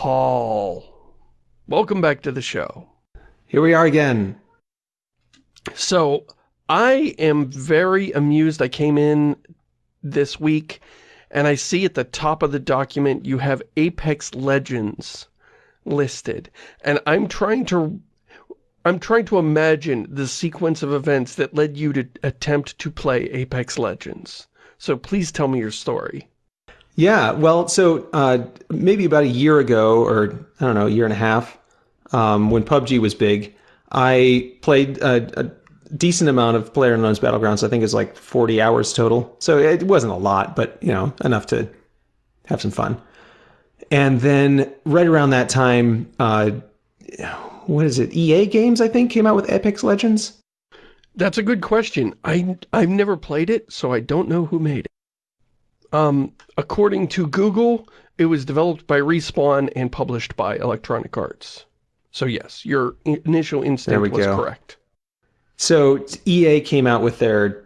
Paul. Welcome back to the show. Here we are again. So, I am very amused. I came in this week and I see at the top of the document you have Apex Legends listed. And I'm trying to I'm trying to imagine the sequence of events that led you to attempt to play Apex Legends. So please tell me your story. Yeah, well, so uh, maybe about a year ago, or I don't know, a year and a half, um, when PUBG was big, I played a, a decent amount of PlayerUnknown's Battlegrounds. I think it's like 40 hours total. So it wasn't a lot, but, you know, enough to have some fun. And then right around that time, uh, what is it? EA Games, I think, came out with Apex Legends. That's a good question. I, I've never played it, so I don't know who made it. Um, according to Google, it was developed by Respawn and published by Electronic Arts. So yes, your initial instinct was go. correct. So EA came out with their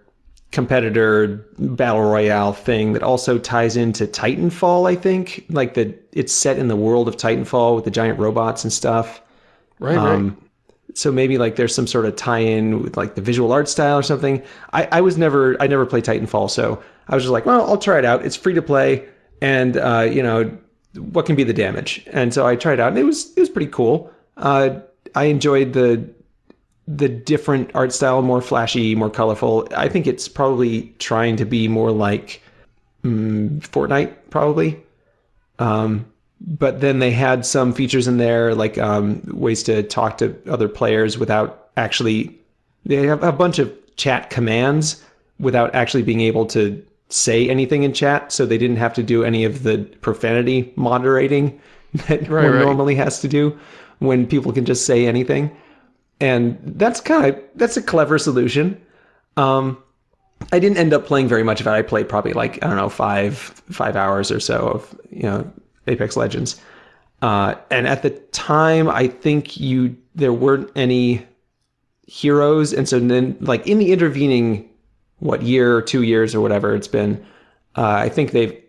competitor battle royale thing that also ties into Titanfall, I think. Like that it's set in the world of Titanfall with the giant robots and stuff. Right, um, right. So maybe like there's some sort of tie-in with like the visual art style or something. I, I was never I never played Titanfall, so I was just like, well, I'll try it out. It's free to play, and uh, you know, what can be the damage? And so I tried it out, and it was it was pretty cool. Uh, I enjoyed the the different art style, more flashy, more colorful. I think it's probably trying to be more like mm, Fortnite, probably. Um, but then they had some features in there, like um, ways to talk to other players without actually. They have a bunch of chat commands without actually being able to say anything in chat, so they didn't have to do any of the profanity moderating that right, one right. normally has to do when people can just say anything. And that's kind of that's a clever solution. Um, I didn't end up playing very much of it. I played probably like I don't know five five hours or so of you know Apex Legends. Uh, and at the time, I think you there weren't any heroes, and so then like in the intervening what year or two years or whatever it's been, uh, I think they've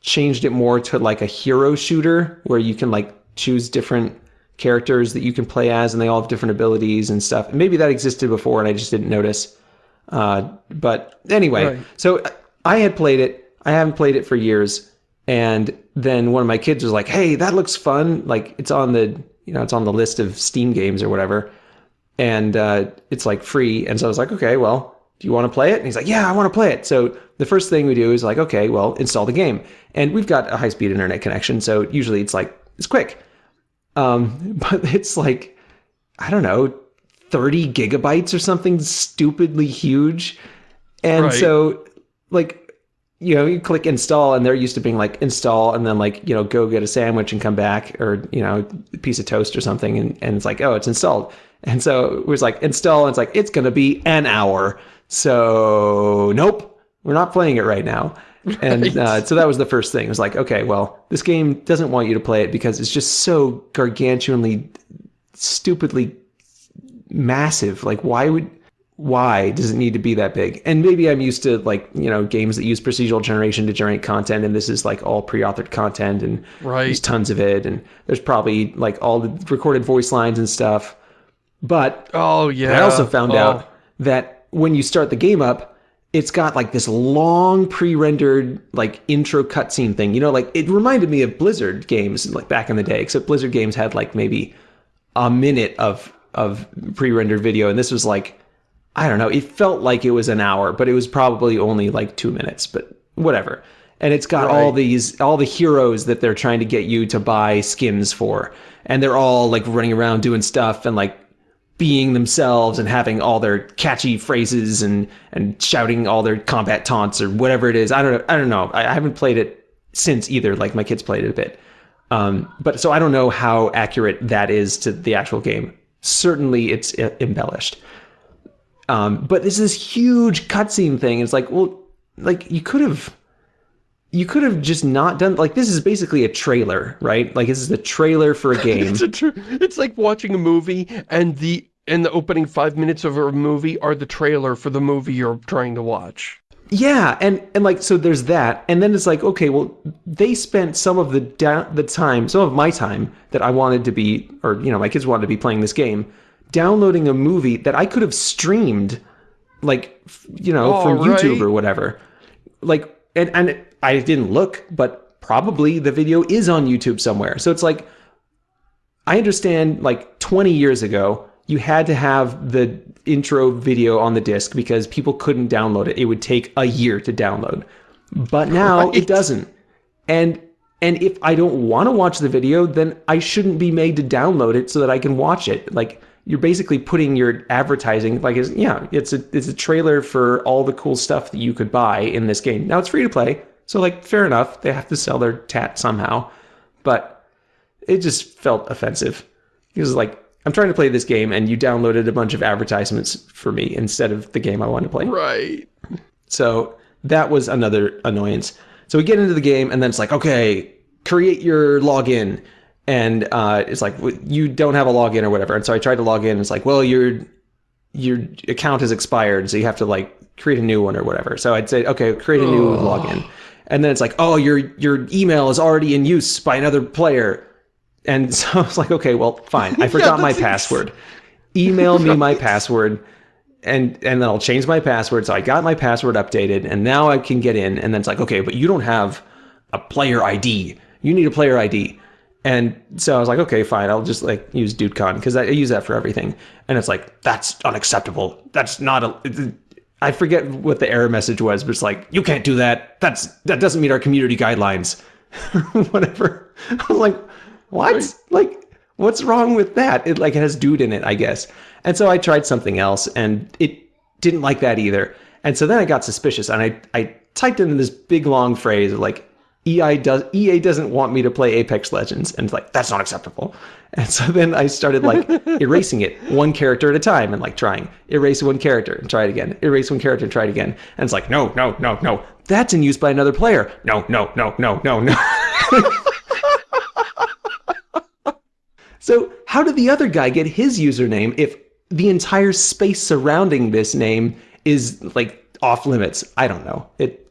changed it more to like a hero shooter where you can like choose different characters that you can play as and they all have different abilities and stuff. Maybe that existed before and I just didn't notice. Uh, but anyway, right. so I had played it. I haven't played it for years. And then one of my kids was like, "Hey, that looks fun. Like it's on the, you know, it's on the list of Steam games or whatever." And uh, it's like free. And so I was like, "Okay, well, do you want to play it? And he's like, yeah, I want to play it. So the first thing we do is like, okay, well, install the game. And we've got a high speed internet connection. So usually it's like, it's quick. Um, but it's like, I don't know, 30 gigabytes or something stupidly huge. And right. so like, you know, you click install and they're used to being like install and then like, you know, go get a sandwich and come back or, you know, a piece of toast or something. And, and it's like, oh, it's installed. And so it was like install and it's like, it's going to be an hour. So nope, we're not playing it right now. Right. And uh, so that was the first thing. It was like, okay, well, this game doesn't want you to play it because it's just so gargantuanly, stupidly massive. Like, why would, why does it need to be that big? And maybe I'm used to like, you know, games that use procedural generation to generate content, and this is like all pre-authored content, and right. there's tons of it, and there's probably like all the recorded voice lines and stuff. But oh yeah, I also found oh. out that when you start the game up, it's got like this long pre-rendered like intro cutscene thing. You know, like it reminded me of Blizzard games like back in the day, except Blizzard games had like maybe a minute of of pre-rendered video, and this was like I don't know. It felt like it was an hour, but it was probably only like two minutes. But whatever. And it's got right. all these all the heroes that they're trying to get you to buy skins for, and they're all like running around doing stuff and like being themselves and having all their catchy phrases and and shouting all their combat taunts or whatever it is. I don't know. I don't know. I, I haven't played it since either. Like my kids played it a bit, um, but so I don't know how accurate that is to the actual game. Certainly, it's embellished. Um, but this is huge cutscene thing. It's like, well, like you could have you could have just not done like this is basically a trailer, right? Like this is the trailer for a game. it's, a it's like watching a movie and the and the opening five minutes of a movie are the trailer for the movie you're trying to watch. Yeah, and and like so there's that, and then it's like okay, well they spent some of the the time, some of my time that I wanted to be, or you know my kids wanted to be playing this game, downloading a movie that I could have streamed, like f- you know from right. YouTube or whatever, like and and I didn't look, but probably the video is on YouTube somewhere. So it's like I understand like 20 years ago, you had to have the intro video on the disc because people couldn't download it. It would take a year to download. But now Right. it doesn't. And and if I don't want to watch the video, then I shouldn't be made to download it so that I can watch it. Like you're basically putting your advertising like it's, yeah, it's a it's a trailer for all the cool stuff that you could buy in this game. Now it's free to play. So like fair enough, they have to sell their tat somehow. But it just felt offensive. It was like, I'm trying to play this game and you downloaded a bunch of advertisements for me instead of the game I wanted to play. Right. So that was another annoyance. So we get into the game and then it's like, okay, create your login. And uh, it's like, you don't have a login or whatever. And so I tried to log in. It's like, well, your your account has expired, so you have to like create a new one or whatever. So I'd say, okay, create a new login. And then it's like, oh, your your email is already in use by another player. And so I was like, okay, well, fine. I forgot my password. Email me my password and and then I'll change my password. So I got my password updated, and now I can get in. And then it's like, okay, but you don't have a player ID. You need a player ID. And so I was like, okay, fine. I'll just like use DudeCon because I use that for everything. And it's like that's unacceptable. That's not a. I forget what the error message was, but it's like you can't do that. That's that doesn't meet our community guidelines. Whatever. I was like, what? Like, what's wrong with that? It like it has dude in it, I guess. And so I tried something else, and it didn't like that either. And so then I got suspicious, and I I typed in this big long phrase of like. EI does EA doesn't want me to play Apex Legends, and it's like that's not acceptable. And so then I started like erasing it one character at a time, and like trying erase one character and try it again, erase one character and try it again. And it's like no, no, no, no, that's in use by another player. No, no, no, no, no, no. So how did the other guy get his username if the entire space surrounding this name is like off limits? I don't know. It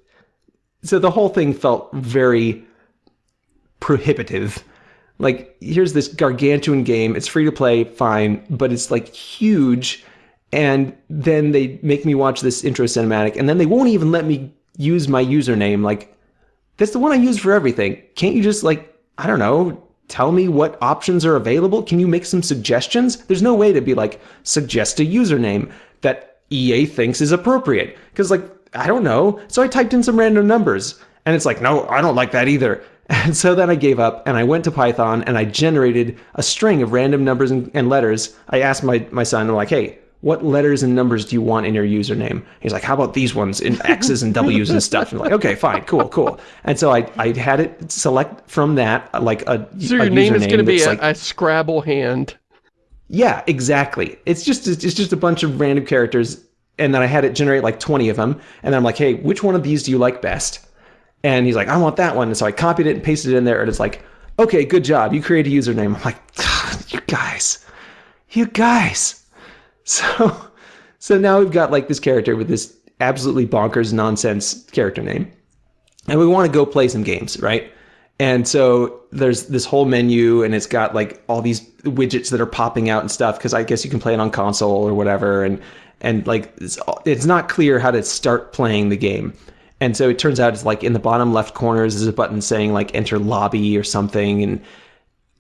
so the whole thing felt very prohibitive. Like here's this gargantuan game. It's free to play, fine, but it's like huge and then they make me watch this intro cinematic and then they won't even let me use my username like that's the one I use for everything. Can't you just like I don't know, tell me what options are available? Can you make some suggestions? There's no way to be like suggest a username that EA thinks is appropriate cuz like I don't know. So I typed in some random numbers and it's like no, I don't like that either. And so then I gave up and I went to Python and I generated a string of random numbers and, and letters. I asked my my son I'm like, "Hey, what letters and numbers do you want in your username? He's like, how about these ones in X's and W's and stuff? And I'm like, okay, fine, cool, cool. And so I, I had it select from that, like a, So a your name is going to be a, like, a Scrabble hand. yeah, exactly. It's just it's just a bunch of random characters, and then I had it generate like 20 of them, and then I'm like, hey, which one of these do you like best? And he's like, I want that one. And so I copied it and pasted it in there, and it's like, okay, good job, you create a username. I'm like, you guys, you guys. So, so now we've got like this character with this absolutely bonkers nonsense character name, and we want to go play some games, right? And so there's this whole menu, and it's got like all these widgets that are popping out and stuff because I guess you can play it on console or whatever, and and like it's, it's not clear how to start playing the game. And so it turns out it's like in the bottom left corners is a button saying like enter lobby or something, and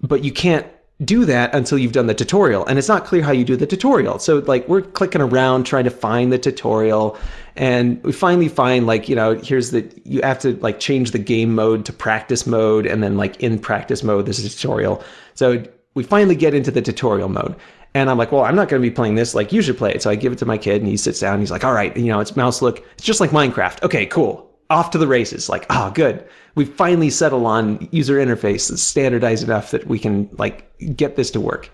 but you can't do that until you've done the tutorial. And it's not clear how you do the tutorial. So like we're clicking around trying to find the tutorial and we finally find like you know here's the you have to like change the game mode to practice mode and then like in practice mode there's a tutorial. So we finally get into the tutorial mode and I'm like, well, I'm not going to be playing this. Like, you should play it. So I give it to my kid, and he sits down. He's like, all right, you know, it's mouse look. It's just like Minecraft. Okay, cool. Off to the races. Like, ah, good. We finally settle on user interface that's standardized enough that we can like get this to work.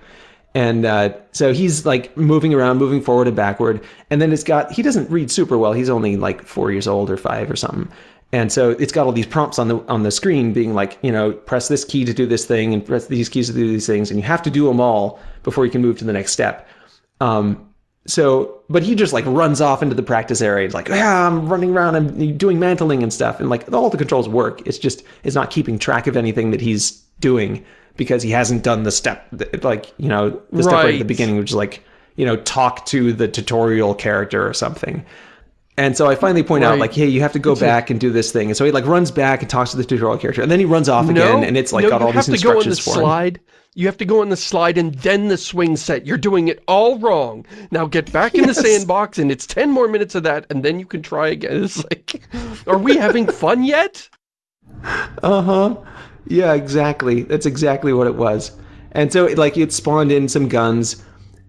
And uh, so he's like moving around, moving forward and backward. And then it's got, he doesn't read super well. He's only like four years old or five or something. And so it's got all these prompts on the on the screen being like, you know, press this key to do this thing and press these keys to do these things. And you have to do them all before you can move to the next step. Um, so, but he just like runs off into the practice area. He's like, yeah, I'm running around, I'm doing mantling and stuff. And like all the controls work. It's just, it's not keeping track of anything that he's doing because he hasn't done the step, like, you know, the step right at the beginning, which is like, you know, talk to the tutorial character or something. And so I finally point right. out, like, hey, you have to go it's back a... and do this thing. And so he like runs back and talks to the tutorial character, and then he runs off no, again, and it's like no, got all these instructions for slide. him. You have to go on the slide and then the swing set. You're doing it all wrong. Now get back in yes. the sandbox and it's 10 more minutes of that and then you can try again. It's like, are we having fun yet? Uh-huh. Yeah, exactly. That's exactly what it was. And so like it spawned in some guns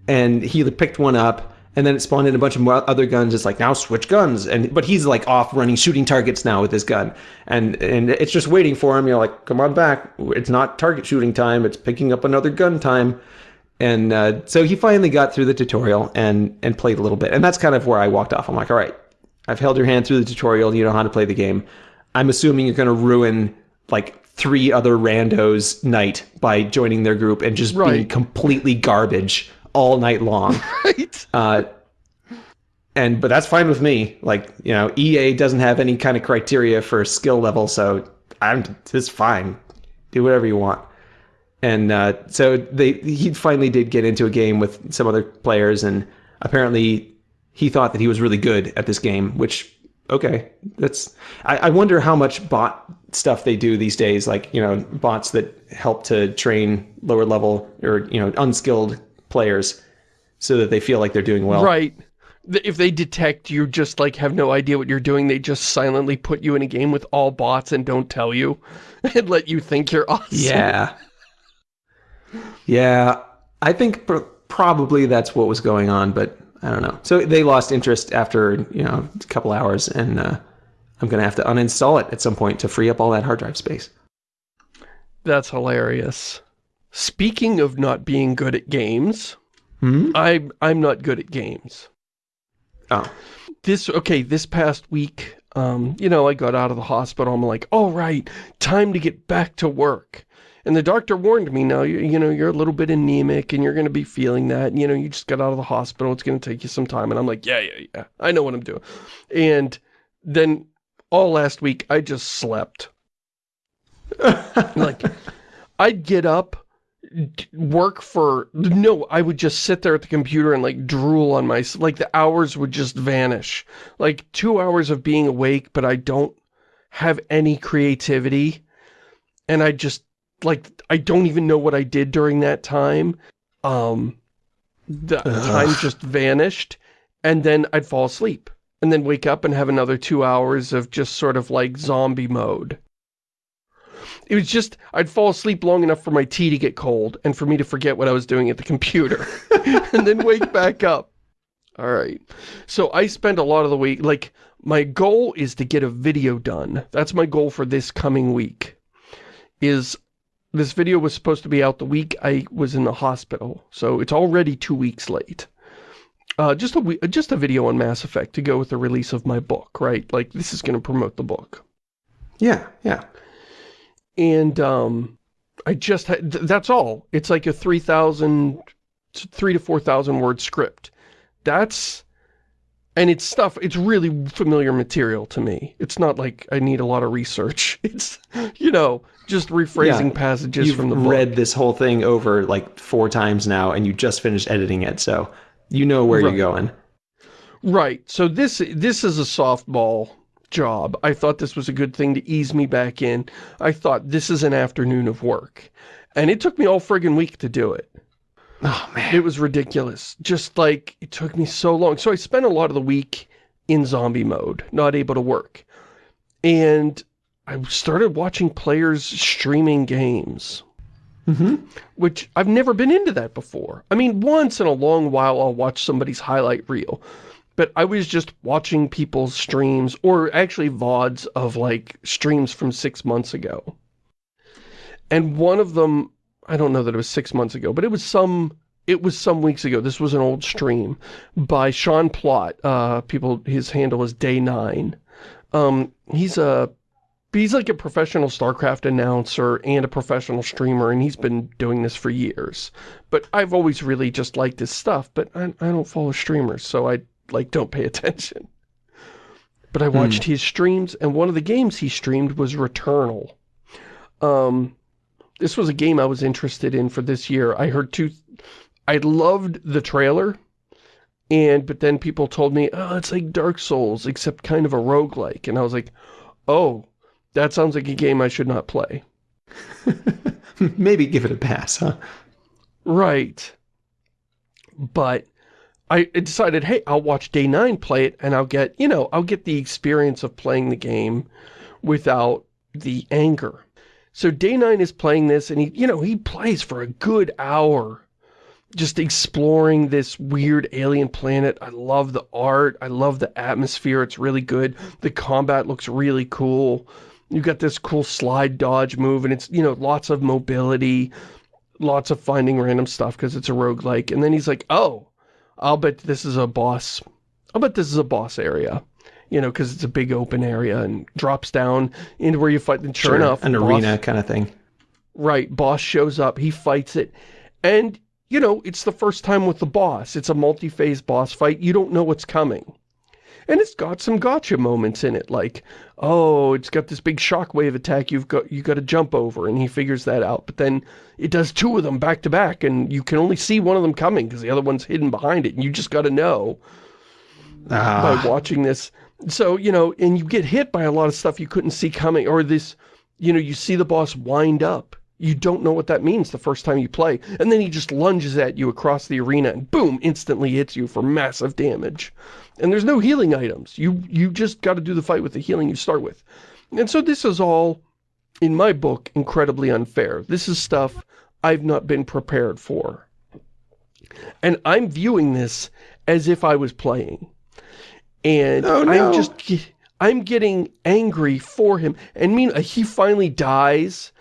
and he picked one up and then it spawned in a bunch of other guns. It's like now switch guns, and but he's like off running shooting targets now with his gun, and and it's just waiting for him. You're like, come on back. It's not target shooting time. It's picking up another gun time, and uh, so he finally got through the tutorial and and played a little bit, and that's kind of where I walked off. I'm like, all right, I've held your hand through the tutorial. You know how to play the game. I'm assuming you're going to ruin like three other randos night by joining their group and just right. being completely garbage all night long. right. Uh, and but that's fine with me. Like you know, EA doesn't have any kind of criteria for skill level, so I'm just fine. Do whatever you want. And uh, so they he finally did get into a game with some other players, and apparently he thought that he was really good at this game. Which okay, that's I, I wonder how much bot stuff they do these days. Like you know, bots that help to train lower level or you know unskilled players so that they feel like they're doing well. Right. If they detect you just like have no idea what you're doing, they just silently put you in a game with all bots and don't tell you and let you think you're awesome. Yeah. Yeah. I think pr probably that's what was going on, but I don't know. So they lost interest after, you know, a couple hours and uh, I'm going to have to uninstall it at some point to free up all that hard drive space. That's hilarious. Speaking of not being good at games, hmm? I, I'm not good at games. Oh. This, okay, this past week, um, you know, I got out of the hospital. I'm like, all right, time to get back to work. And the doctor warned me, now, you, you know, you're a little bit anemic and you're going to be feeling that. And, you know, you just got out of the hospital. It's going to take you some time. And I'm like, yeah, yeah, yeah. I know what I'm doing. And then all last week, I just slept. like, I'd get up work for no i would just sit there at the computer and like drool on my like the hours would just vanish. Like two hours of being awake but i don't have any creativity. And i just like i don't even know what i did during that time. Um the Ugh. time just vanished and then i'd fall asleep and then wake up and have another two hours of just sort of like zombie mode it was just, I'd fall asleep long enough for my tea to get cold and for me to forget what I was doing at the computer and then wake back up. All right. So I spend a lot of the week, like, my goal is to get a video done. That's my goal for this coming week. Is this video was supposed to be out the week I was in the hospital. So it's already two weeks late. Uh, just a just a video on Mass Effect to go with the release of my book, right? Like, this is going to promote the book. Yeah, yeah and um, I just had, th that's all. It's like a 3,000, three to 4,000 word script. That's, and it's stuff, it's really familiar material to me. It's not like I need a lot of research. It's, you know, just rephrasing yeah, passages from the book. You've read this whole thing over like four times now and you just finished editing it, so you know where right. you're going. Right. So this this is a softball job. I thought this was a good thing to ease me back in. I thought this is an afternoon of work. And it took me all friggin' week to do it. Oh, man. It was ridiculous. Just like, it took me so long. So I spent a lot of the week in zombie mode, not able to work. And I started watching players streaming games. Mm -hmm. Which I've never been into that before. I mean, once in a long while I'll watch somebody's highlight reel but I was just watching people's streams, or actually VODs of like streams from six months ago. And one of them, I don't know that it was six months ago, but it was some, it was some weeks ago. This was an old stream by Sean Plott. Uh, people, his handle is Day9. Um, he's a he's like a professional StarCraft announcer and a professional streamer, and he's been doing this for years. But I've always really just liked his stuff, but I, I don't follow streamers, so I, like, don't pay attention. But I watched hmm. his streams, and one of the games he streamed was Returnal. Um, this was a game I was interested in for this year. I heard two... I loved the trailer, and but then people told me, oh, it's like Dark Souls, except kind of a roguelike. And I was like, oh, that sounds like a game I should not play. Maybe give it a pass, huh? Right. But I decided, hey, I'll watch Day 9 play it, and I'll get, you know, I'll get the experience of playing the game without the anger. So Day 9 is playing this, and he, you know, he plays for a good hour just exploring this weird alien planet. I love the art. I love the atmosphere. It's really good. The combat looks really cool. You've got this cool slide dodge move, and it's, you know, lots of mobility, lots of finding random stuff because it's a roguelike. And then he's like, oh, I'll bet this is a boss. I'll bet this is a boss area. You know, because it's a big open area and drops down into where you fight. And sure, sure enough, an boss, arena kind of thing. Right, boss shows up, he fights it, and you know, it's the first time with the boss. It's a multi-phase boss fight. You don't know what's coming. And it's got some gotcha moments in it, like, oh, it's got this big shockwave attack you've got you got to jump over, and he figures that out. But then it does two of them back to back, and you can only see one of them coming because the other one's hidden behind it, and you just got to know ah. by watching this. So, you know, and you get hit by a lot of stuff you couldn't see coming, or this, you know, you see the boss wind up, you don't know what that means the first time you play. And then he just lunges at you across the arena and boom, instantly hits you for massive damage. And there's no healing items. You, you just got to do the fight with the healing you start with. And so this is all, in my book, incredibly unfair. This is stuff I've not been prepared for. And I'm viewing this as if I was playing. And oh, no. I'm just, I'm getting angry for him. And mean, he finally dies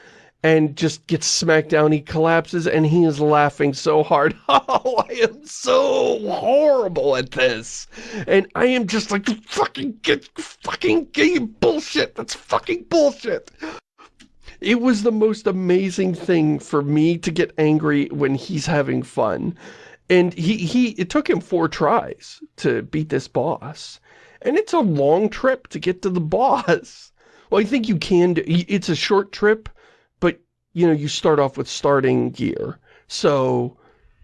and just gets smacked down. He collapses and he is laughing so hard. Oh, I am so horrible at this. And I am just like, fucking get, fucking get bullshit. That's fucking bullshit. It was the most amazing thing for me to get angry when he's having fun. And he, he, it took him four tries to beat this boss. And it's a long trip to get to the boss. Well, I think you can do, it's a short trip, you know, you start off with starting gear. So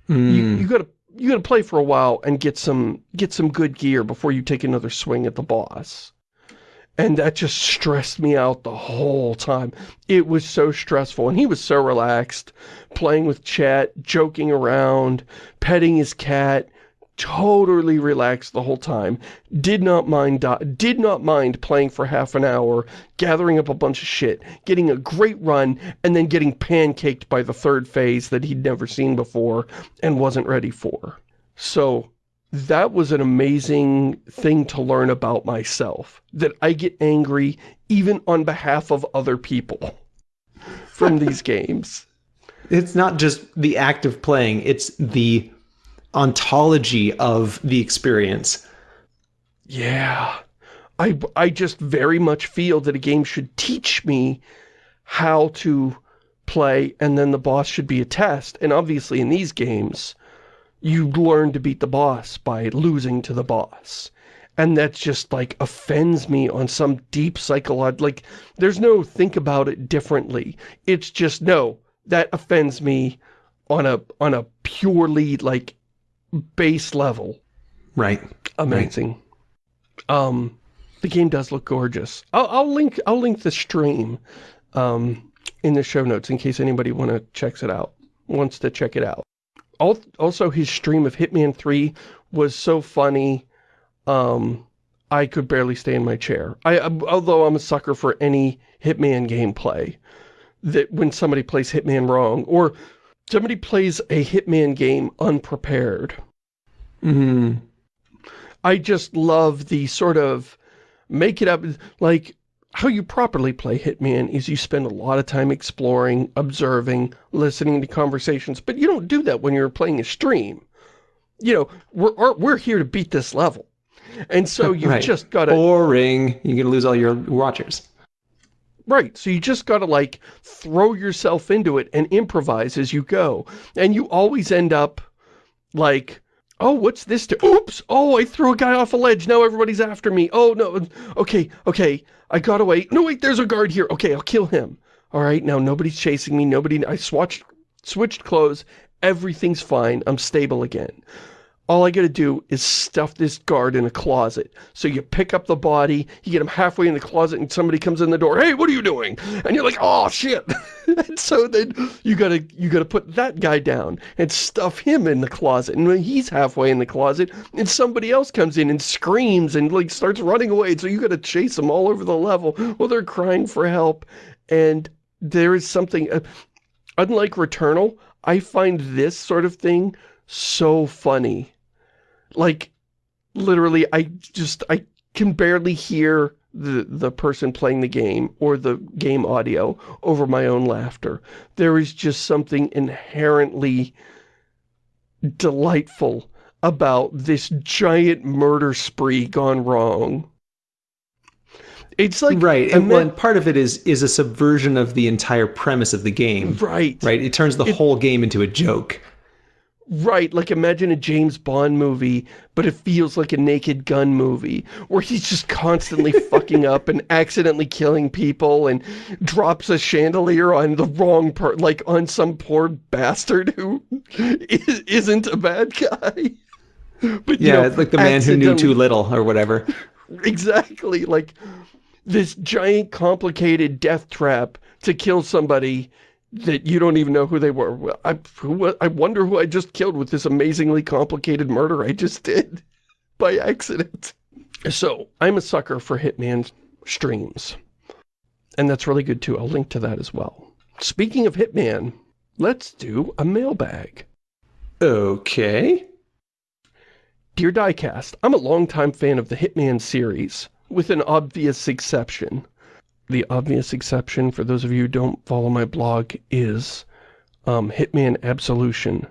mm. you, hmm. you gotta you gotta play for a while and get some get some good gear before you take another swing at the boss. And that just stressed me out the whole time. It was so stressful. And he was so relaxed, playing with chat, joking around, petting his cat, totally relaxed the whole time. Did not mind did not mind playing for half an hour, gathering up a bunch of shit, getting a great run, and then getting pancaked by the third phase that he'd never seen before and wasn't ready for. So that was an amazing thing to learn about myself. That I get angry even on behalf of other people from these games. It's not just the act of playing, it's the ontology of the experience. Yeah. I, I just very much feel that a game should teach me how to play and then the boss should be a test. And obviously in these games, you learn to beat the boss by losing to the boss. And that just like offends me on some deep psychological, like there's no think about it differently. It's just, no, that offends me on a, on a purely like base level. Right. Amazing. Right. Um, the game does look gorgeous. I'll, I'll link I'll link the stream um, in the show notes in case anybody want to checks it out wants to check it out. Also, his stream of Hitman 3 was so funny. Um, I could barely stay in my chair. I, although I'm a sucker for any Hitman gameplay, that when somebody plays Hitman wrong, or somebody plays a Hitman game unprepared. Mm. I just love the sort of make it up, like how you properly play Hitman is you spend a lot of time exploring, observing, listening to conversations, but you don't do that when you're playing a stream. You know, we're, we're here to beat this level. And so you've right. just got to... Boring. You're going to lose all your watchers. Right, so you just gotta like throw yourself into it and improvise as you go. And you always end up like, oh, what's this to- oops, oh, I threw a guy off a ledge, now everybody's after me. Oh, no, okay, okay, I got away. No, wait, there's a guard here. Okay, I'll kill him. All right, now nobody's chasing me, nobody, I swatched, switched clothes, everything's fine, I'm stable again all I gotta do is stuff this guard in a closet. So you pick up the body, you get him halfway in the closet and somebody comes in the door, hey, what are you doing? And you're like, oh shit. and so then you gotta, you gotta put that guy down and stuff him in the closet. And when he's halfway in the closet and somebody else comes in and screams and like starts running away. So you gotta chase them all over the level while they're crying for help. And there is something, uh, unlike Returnal, I find this sort of thing so funny like, literally, I just, I can barely hear the, the person playing the game or the game audio over my own laughter. There is just something inherently delightful about this giant murder spree gone wrong. It's like right, and, and part of it is is a subversion of the entire premise of the game. Right, right. It turns the it, whole game into a joke. Right, like imagine a James Bond movie, but it feels like a Naked Gun movie, where he's just constantly fucking up and accidentally killing people and drops a chandelier on the wrong part, like on some poor bastard who isn't a bad guy. But, yeah, know, it's like the man who knew too little or whatever. Exactly, like this giant complicated death trap to kill somebody that you don't even know who they were. I, who, I wonder who I just killed with this amazingly complicated murder I just did by accident. So, I'm a sucker for Hitman streams. And that's really good too. I'll link to that as well. Speaking of Hitman, let's do a mailbag. Okay. Dear Diecast, I'm a longtime fan of the Hitman series, with an obvious exception the obvious exception, for those of you who don't follow my blog, is um, Hitman Absolution,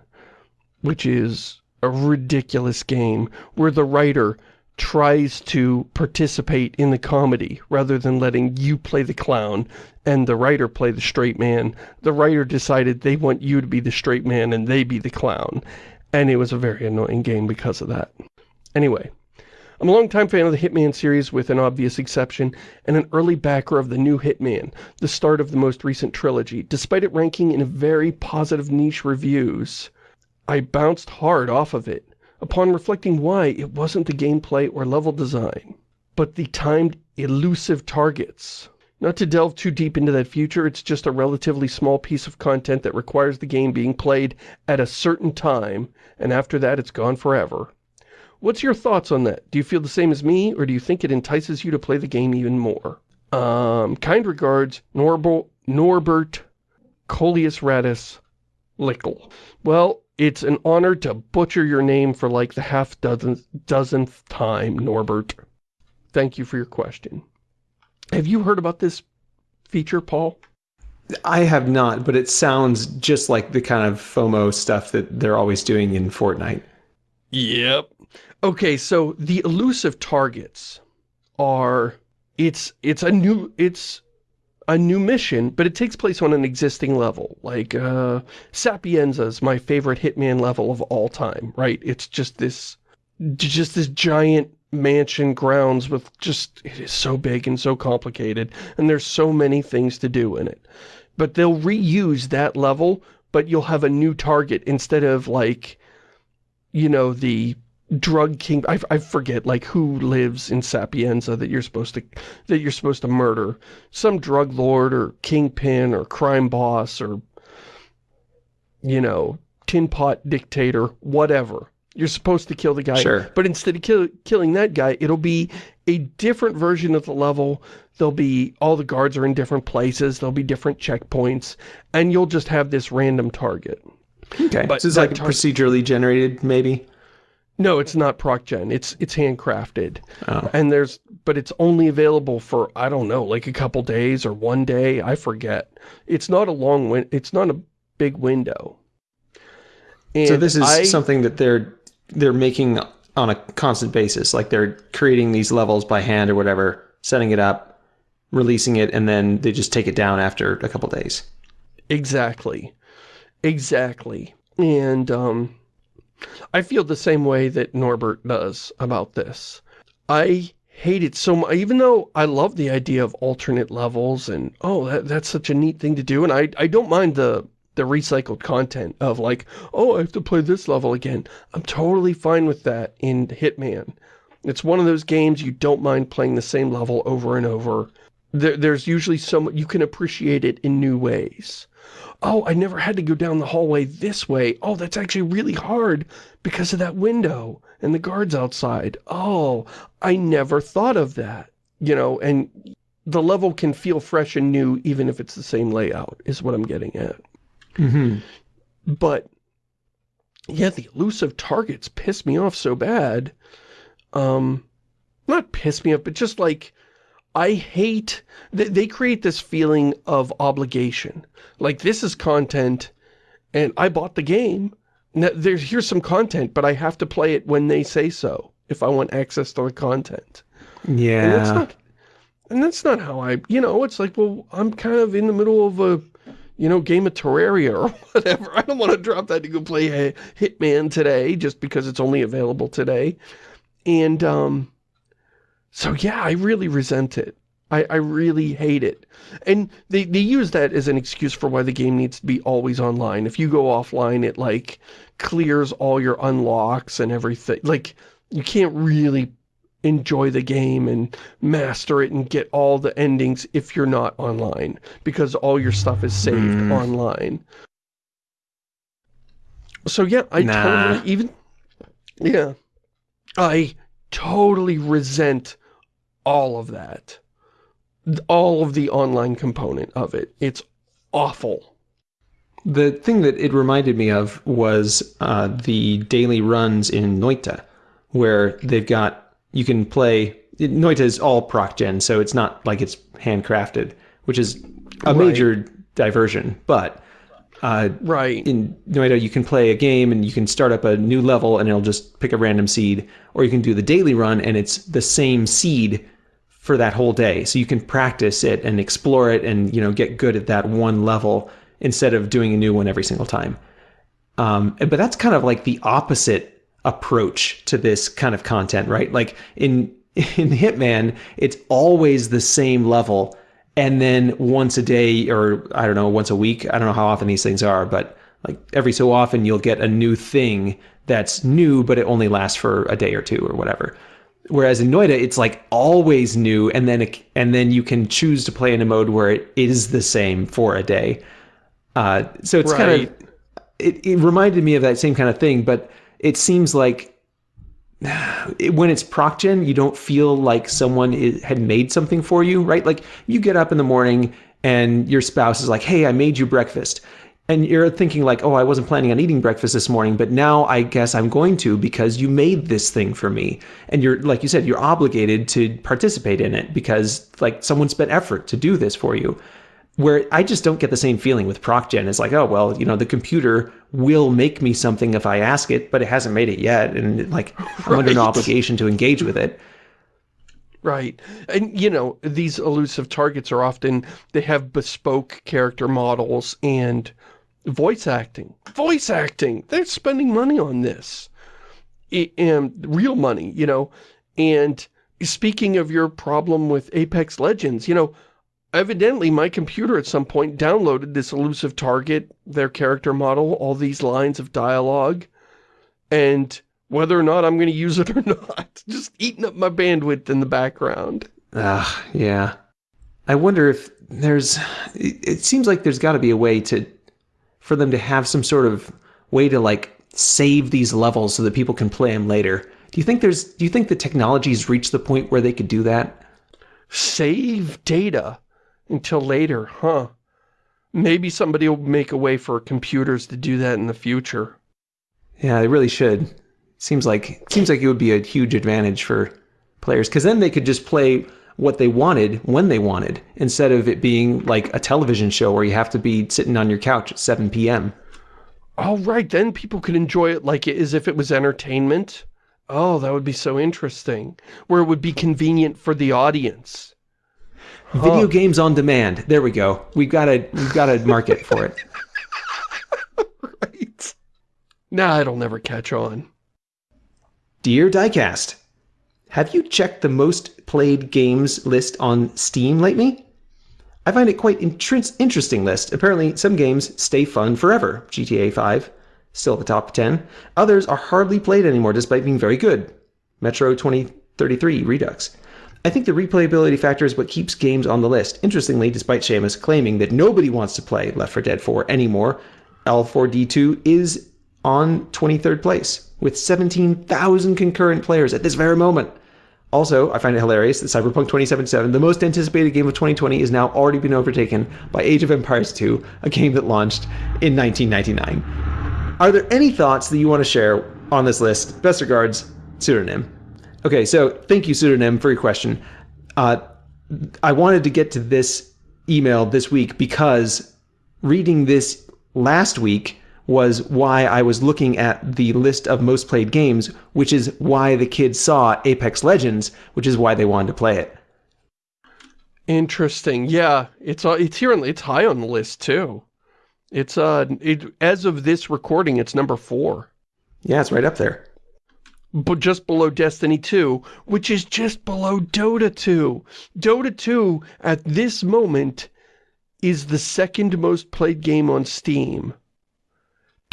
which is a ridiculous game where the writer tries to participate in the comedy rather than letting you play the clown and the writer play the straight man. The writer decided they want you to be the straight man and they be the clown. And it was a very annoying game because of that. Anyway, I'm a longtime fan of the Hitman series with an obvious exception, and an early backer of the new Hitman, the start of the most recent trilogy. Despite it ranking in very positive niche reviews, I bounced hard off of it. Upon reflecting why, it wasn't the gameplay or level design, but the timed elusive targets. Not to delve too deep into that future, it's just a relatively small piece of content that requires the game being played at a certain time, and after that it's gone forever. What's your thoughts on that? Do you feel the same as me, or do you think it entices you to play the game even more? Um, kind regards, Norbert, Norbert Coleus Radis Lickle. Well, it's an honor to butcher your name for like the half dozen, dozenth time, Norbert. Thank you for your question. Have you heard about this feature, Paul? I have not, but it sounds just like the kind of FOMO stuff that they're always doing in Fortnite. Yep. Okay, so the elusive targets are it's it's a new it's a new mission, but it takes place on an existing level. Like uh Sapienza is my favorite Hitman level of all time, right? It's just this just this giant mansion grounds with just it is so big and so complicated and there's so many things to do in it. But they'll reuse that level, but you'll have a new target instead of like you know the drug king I, I forget like who lives in Sapienza that you're supposed to that you're supposed to murder. Some drug lord or kingpin or crime boss or you know tin pot dictator whatever. You're supposed to kill the guy. Sure. but instead of kill, killing that guy it'll be a different version of the level. There'll be all the guards are in different places. There'll be different checkpoints. And you'll just have this random target. Okay. But so it's like procedurally generated maybe no, it's not proc gen. It's it's handcrafted. Oh. And there's but it's only available for I don't know, like a couple days or one day, I forget. It's not a long win it's not a big window. And so this is I, something that they're they're making on a constant basis, like they're creating these levels by hand or whatever, setting it up, releasing it and then they just take it down after a couple days. Exactly. Exactly. And um, I feel the same way that Norbert does about this. I hate it so much, even though I love the idea of alternate levels and, oh, that, that's such a neat thing to do. And I, I don't mind the, the recycled content of like, oh, I have to play this level again. I'm totally fine with that in Hitman. It's one of those games you don't mind playing the same level over and over. There, there's usually some, you can appreciate it in new ways. Oh, I never had to go down the hallway this way. Oh, that's actually really hard because of that window and the guards outside. Oh, I never thought of that. You know, and the level can feel fresh and new even if it's the same layout, is what I'm getting at. Mm -hmm. But, yeah, the elusive targets piss me off so bad. Um, not piss me off, but just like, I hate, they, they create this feeling of obligation. Like, this is content, and I bought the game, now, there's, here's some content, but I have to play it when they say so, if I want access to the content. Yeah. And that's not, and that's not how I, you know, it's like, well, I'm kind of in the middle of a, you know, game of Terraria or whatever. I don't want to drop that to go play a Hitman today just because it's only available today. And, um, so yeah, I really resent it. I, I really hate it. And they, they use that as an excuse for why the game needs to be always online. If you go offline, it, like, clears all your unlocks and everything. Like, you can't really enjoy the game and master it and get all the endings if you're not online. Because all your stuff is saved mm. online. So yeah, I nah. totally, even, yeah, I totally resent all of that all of the online component of it. It's awful. The thing that it reminded me of was uh, the daily runs in Noita, where they've got, you can play, Noita is all proc gen, so it's not like it's handcrafted, which is a right. major diversion, but uh, right. in Noita you can play a game and you can start up a new level and it'll just pick a random seed, or you can do the daily run and it's the same seed for that whole day. So you can practice it and explore it and, you know, get good at that one level instead of doing a new one every single time. Um, but that's kind of like the opposite approach to this kind of content, right? Like in, in Hitman, it's always the same level. And then once a day, or I don't know, once a week, I don't know how often these things are, but like every so often you'll get a new thing that's new, but it only lasts for a day or two or whatever. Whereas in Noita, it's like always new, and then it, and then you can choose to play in a mode where it is the same for a day. Uh, so it's right. kind of it, it reminded me of that same kind of thing, but it seems like when it's proc gen, you don't feel like someone is, had made something for you, right? Like you get up in the morning and your spouse is like, "Hey, I made you breakfast." And you're thinking like, oh, I wasn't planning on eating breakfast this morning, but now I guess I'm going to because you made this thing for me. And you're, like you said, you're obligated to participate in it because like someone spent effort to do this for you. Where I just don't get the same feeling with ProcGen. It's like, oh, well, you know, the computer will make me something if I ask it, but it hasn't made it yet. And like, right. I'm under an obligation to engage with it. Right. And, you know, these elusive targets are often, they have bespoke character models and voice acting. Voice acting! They're spending money on this. And real money, you know. And speaking of your problem with Apex Legends, you know, evidently my computer at some point downloaded this elusive target, their character model, all these lines of dialogue, and whether or not I'm going to use it or not, just eating up my bandwidth in the background. Ah, yeah. I wonder if there's, it seems like there's got to be a way to for them to have some sort of way to like save these levels so that people can play them later. Do you think there's do you think the technology's reached the point where they could do that? Save data until later, huh? Maybe somebody will make a way for computers to do that in the future. Yeah, they really should. Seems like seems like it would be a huge advantage for players because then they could just play what they wanted when they wanted instead of it being like a television show where you have to be sitting on your couch at 7 p.m. Oh, right. Then people could enjoy it like it, as if it was entertainment. Oh, that would be so interesting. Where it would be convenient for the audience. Video games on demand. There we go. We've got a we've got a market for it. right. Nah, it'll never catch on. Dear Diecast, have you checked the most played games list on Steam lately? I find it quite interesting list. Apparently, some games stay fun forever. GTA 5, still at the top 10. Others are hardly played anymore despite being very good. Metro 2033 Redux. I think the replayability factor is what keeps games on the list. Interestingly, despite Shamus claiming that nobody wants to play Left 4 Dead 4 anymore, L4D2 is on 23rd place with 17,000 concurrent players at this very moment. Also, I find it hilarious that Cyberpunk 2077, the most anticipated game of 2020, is now already been overtaken by Age of Empires 2, a game that launched in 1999. Are there any thoughts that you want to share on this list? Best regards, Pseudonym. Okay, so thank you, Pseudonym, for your question. Uh, I wanted to get to this email this week because reading this last week was why I was looking at the list of most played games, which is why the kids saw Apex Legends, which is why they wanted to play it. Interesting. Yeah, it's uh, it's here. On, it's high on the list too. It's uh, it, as of this recording, it's number four. Yeah, it's right up there. But just below Destiny 2, which is just below Dota 2. Dota 2, at this moment, is the second most played game on Steam.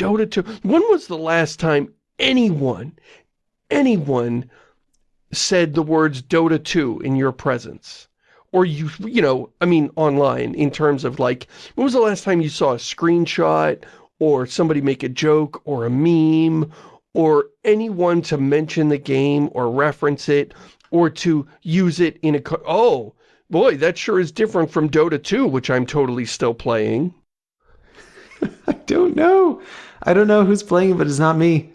Dota 2. When was the last time anyone, anyone said the words Dota 2 in your presence? Or you, you know, I mean online in terms of like, when was the last time you saw a screenshot or somebody make a joke or a meme or anyone to mention the game or reference it or to use it in a... Oh, boy, that sure is different from Dota 2, which I'm totally still playing. I don't know. I don't know who's playing, but it's not me.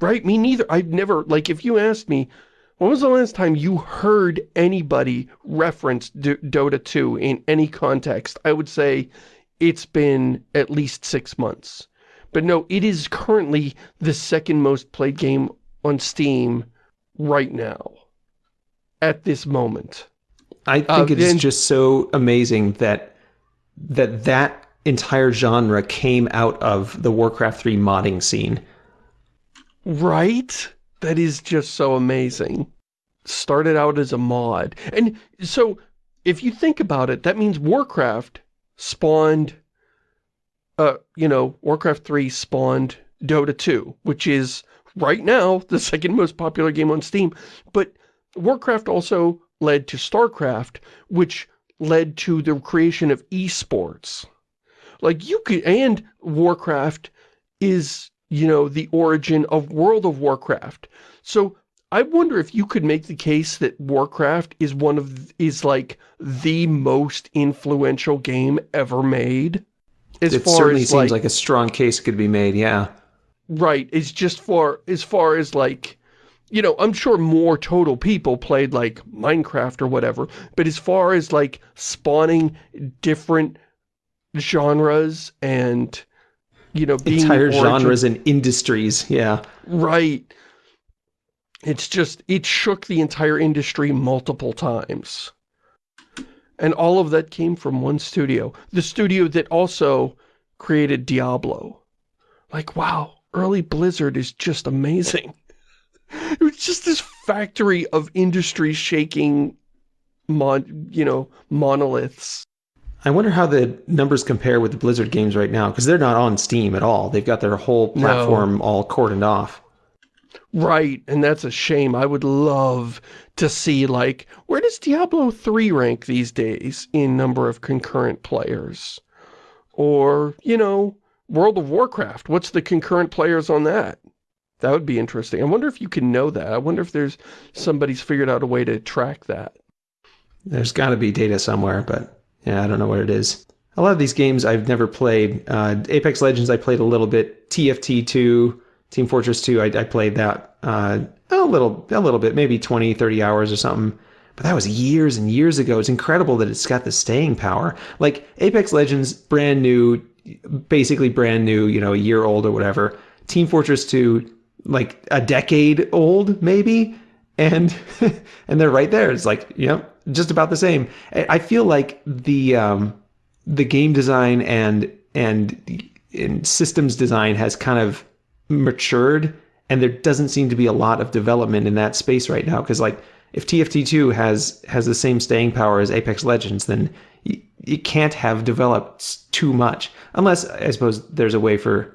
Right, me neither. I've never, like, if you asked me, when was the last time you heard anybody reference D Dota 2 in any context? I would say it's been at least six months. But no, it is currently the second most played game on Steam right now. At this moment. I think uh, it is just so amazing that that that entire genre came out of the Warcraft 3 modding scene. Right? That is just so amazing. Started out as a mod. And so, if you think about it, that means Warcraft spawned, uh, you know, Warcraft 3 spawned Dota 2, which is, right now, the second most popular game on Steam. But Warcraft also led to StarCraft, which led to the creation of esports. Like you could, and Warcraft is, you know, the origin of World of Warcraft. So I wonder if you could make the case that Warcraft is one of, is like the most influential game ever made. As it certainly seems like, like a strong case could be made, yeah. Right, it's just for, as far as like, you know, I'm sure more total people played like Minecraft or whatever, but as far as like spawning different genres and, you know, being entire genres and industries. Yeah. Right. It's just, it shook the entire industry multiple times. And all of that came from one studio. The studio that also created Diablo. Like, wow, early Blizzard is just amazing. It was just this factory of industry shaking, mon you know, monoliths. I wonder how the numbers compare with the Blizzard games right now, because they're not on Steam at all. They've got their whole platform no. all cordoned off. Right, and that's a shame. I would love to see, like, where does Diablo 3 rank these days in number of concurrent players? Or, you know, World of Warcraft, what's the concurrent players on that? That would be interesting. I wonder if you can know that. I wonder if there's somebody's figured out a way to track that. There's got to be data somewhere, but yeah, I don't know what it is. A lot of these games I've never played. Uh, Apex Legends I played a little bit. TFT 2, Team Fortress 2, I, I played that uh, a little a little bit, maybe 20, 30 hours or something. But that was years and years ago. It's incredible that it's got the staying power. Like Apex Legends, brand new, basically brand new, you know, a year old or whatever. Team Fortress 2, like a decade old, maybe. And and they're right there. It's like, yep, just about the same. I feel like the um, the game design and and and systems design has kind of matured, and there doesn't seem to be a lot of development in that space right now. Because like if TFT2 has has the same staying power as Apex Legends, then it can't have developed too much, unless I suppose there's a way for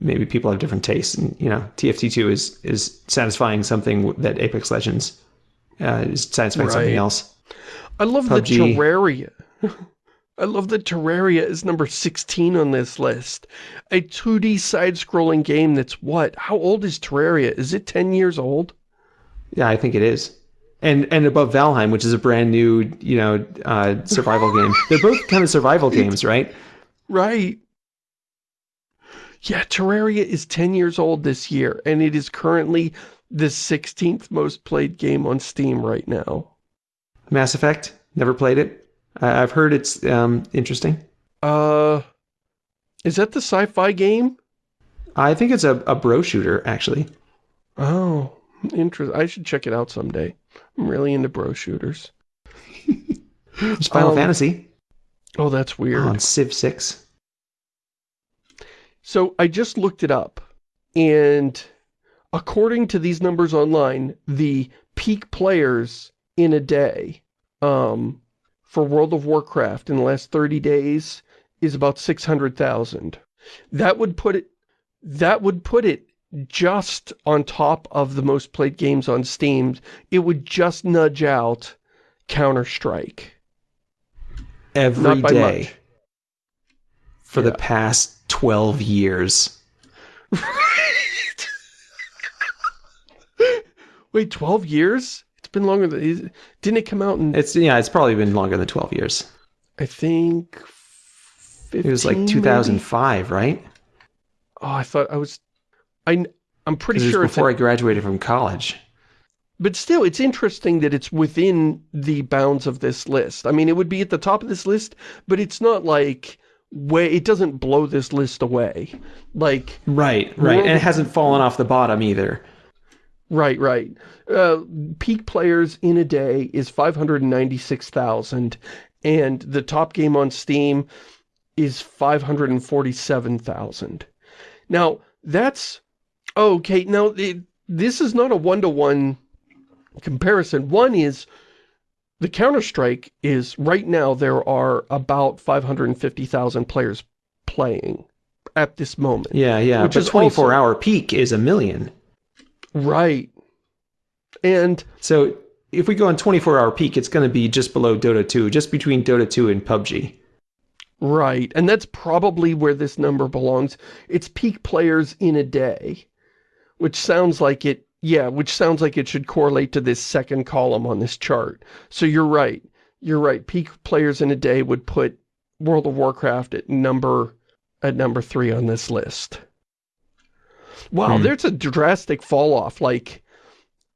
maybe people have different tastes, and you know TFT2 is is satisfying something that Apex Legends uh, is satisfying something else. I love the Terraria. I love that Terraria is number 16 on this list. A 2D side-scrolling game that's what? How old is Terraria? Is it 10 years old? Yeah, I think it is. And and above Valheim, which is a brand new, you know, uh, survival game. They're both kind of survival games, right? Right. Yeah, Terraria is 10 years old this year, and it is currently the 16th most played game on Steam right now. Mass Effect. Never played it. I I've heard it's um, interesting. Uh, is that the sci-fi game? I think it's a, a bro shooter, actually. Oh, interesting. I should check it out someday. I'm really into bro shooters. It's Final Um, Fantasy Oh, that's weird. on Civ 6. So I just looked it up, and according to these numbers online, the peak players in a day um, for World of Warcraft in the last 30 days is about 600,000. That would put it that would put it just on top of the most played games on Steam. It would just nudge out Counter-Strike. Every day for the past 12 years. Wait, 12 years? It's been longer than... Didn't it come out in, It's yeah, it's probably been longer than 12 years. I think... 15, It was like maybe? 2005, right? Oh, I thought I was... I, I'm pretty 'Cause it was sure before I graduated from college. But still, it's interesting that it's within the bounds of this list. I mean, it would be at the top of this list, but it's not like... way It doesn't blow this list away. Like... Right, right. And it hasn't fallen off the bottom either. Right, right. Uh, peak players in a day is 596,000, and the top game on Steam is 547,000. Now, that's... Okay, now, it, this is not a one-to-one comparison. One is, the Counter-Strike is, right now, there are about 550,000 players playing at this moment. Yeah, yeah. Which but 24-hour peak is a million. Right. And... So if we go on 24 hour peak, it's going to be just below Dota 2, just between Dota 2 and PUBG. Right, and that's probably where this number belongs. It's peak players in a day, which sounds like it, yeah, which sounds like it should correlate to this second column on this chart. So you're right, you're right. Peak players in a day would put World of Warcraft at number, at number three on this list. Wow, Hmm. there's a drastic fall off, like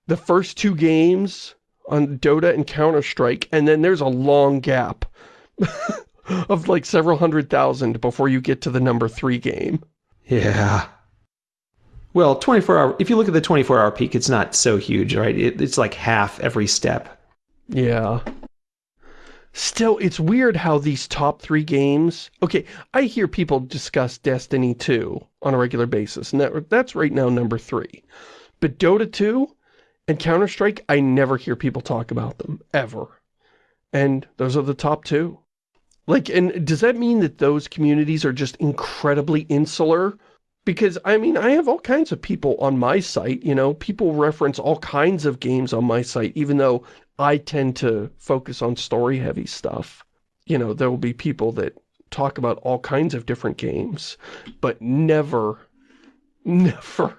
the first two games on Dota and Counter-Strike, and then there's a long gap of like several hundred thousand before you get to the number three game. Yeah. Well, 24 hour, if you look at the 24 hour peak, it's not so huge, right? It, it's like half every step. Yeah. Still, it's weird how these top three games... Okay, I hear people discuss Destiny 2 on a regular basis, and that, that's right now number three. But Dota 2 and Counter-Strike, I never hear people talk about them, ever. And those are the top two. Like, and does that mean that those communities are just incredibly insular? Because, I mean, I have all kinds of people on my site, you know, people reference all kinds of games on my site, even though I tend to focus on story-heavy stuff. You know, there will be people that talk about all kinds of different games, but never, never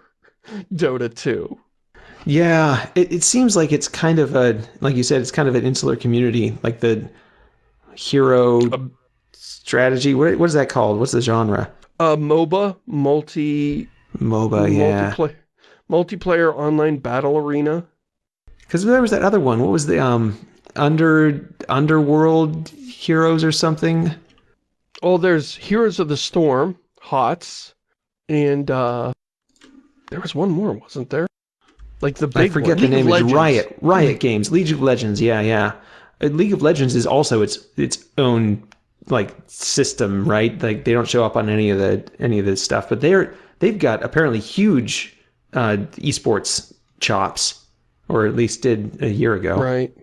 Dota 2. Yeah, it, it seems like it's kind of a, like you said, it's kind of an insular community, like the hero um, strategy. What, what is that called? What's the genre? Uh, MOBA, multi, MOBA, yeah. multiplayer, multiplayer online battle arena. Because there was that other one. What was the um under underworld heroes or something? Oh, there's Heroes of the Storm, HOTS, and uh, there was one more, wasn't there? Like the big I forget one. the League name. of It's Riot. Riot Games. League of Legends. Yeah, yeah. Uh, League of Legends is also its its own like system, right? Like they don't show up on any of the any of this stuff, but they're they've got apparently huge uh, esports chops, or at least did a year ago. Right.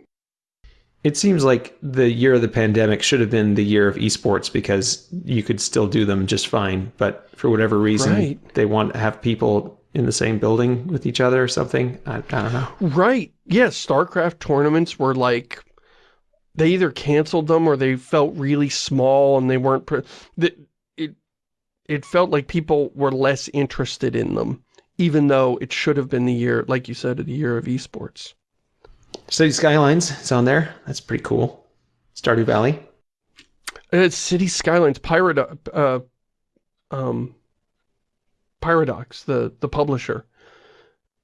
It seems like the year of the pandemic should have been the year of esports because you could still do them just fine. But for whatever reason, Right. they want to have people in the same building with each other or something. I, I don't know. Right. Yes, StarCraft tournaments were like they either canceled them or they felt really small and they weren't it it felt like people were less interested in them even though it should have been the year like you said the year of esports. City Skylines is on there. That's pretty cool. Stardew Valley. It's City Skylines Pirate uh um Paradox the the publisher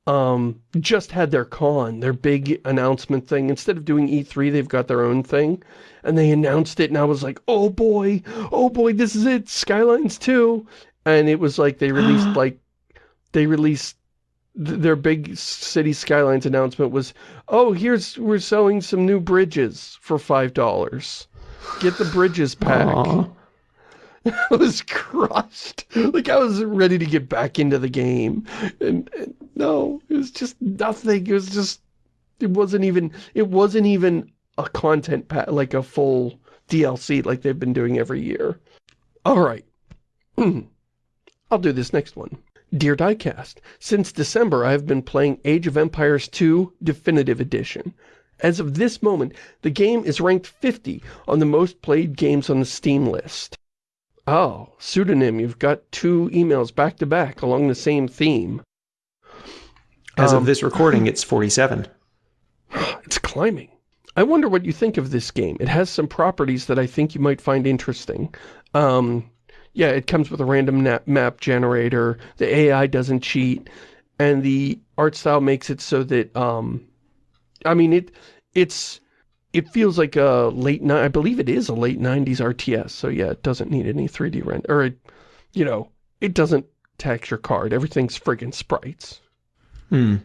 um just had their con their big announcement thing. Instead of doing E3 they've got their own thing. And they announced it and I was like oh boy. Oh boy. This is it. Skylines 2 and it was like they released like they released th their big City Skylines announcement was oh here's we're selling some new bridges for five dollars. Get the bridges pack Aw. I was crushed. Like I was ready to get back into the game. And, and no, it was just nothing. It was just, it wasn't even, it wasn't even a content pack, like a full DLC like they've been doing every year. All right. I'll do this next one. Dear Diecast, since December I have been playing Age of Empires 2 Definitive Edition. As of this moment, the game is ranked 50 on the most played games on the Steam list. Oh, pseudonym, you've got two emails back to back along the same theme. As Um, of this recording, it's 47. It's climbing. I wonder what you think of this game. It has some properties that I think you might find interesting. Um, yeah, it comes with a random map generator. The AI doesn't cheat. And the art style makes it so that, um, I mean, it it's it feels like a late, ni- I believe it is a late 90s RTS. So yeah, it doesn't need any 3D render. Or, it, you know, it doesn't tax your card. Everything's friggin' sprites. Hmm.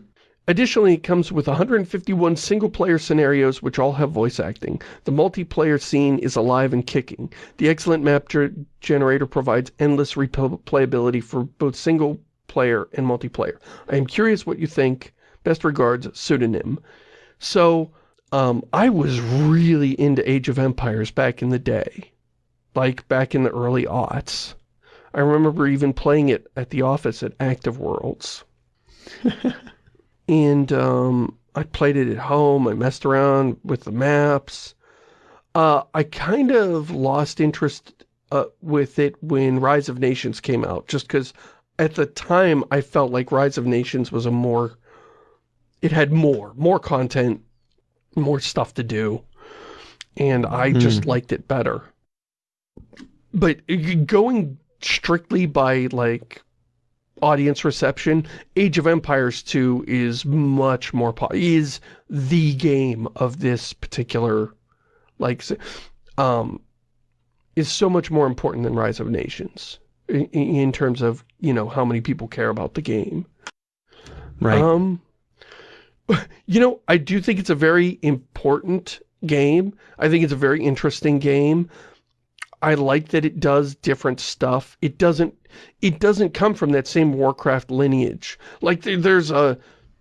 Additionally, it comes with 151 single-player scenarios which all have voice acting. The multiplayer scene is alive and kicking. The excellent map generator provides endless replayability for both single-player and multiplayer. I am curious what you think. Best regards, Pseudonym. So, um, I was really into Age of Empires back in the day. Like, back in the early aughts. I remember even playing it at the office at Active Worlds and um, I played it at home. I messed around with the maps. Uh, I kind of lost interest uh, with it when Rise of Nations came out, just because at the time I felt like Rise of Nations was a more, it had more, more content, more stuff to do, and I just liked it better. But going strictly by like audience reception, Age of Empires 2 is much more, po- is the game of this particular, like, um, is so much more important than Rise of Nations in, in terms of, you know, how many people care about the game. Right. Um, you know, I do think it's a very important game. I think it's a very interesting game. I like that it does different stuff. It doesn't, it doesn't come from that same Warcraft lineage. Like there, there's a,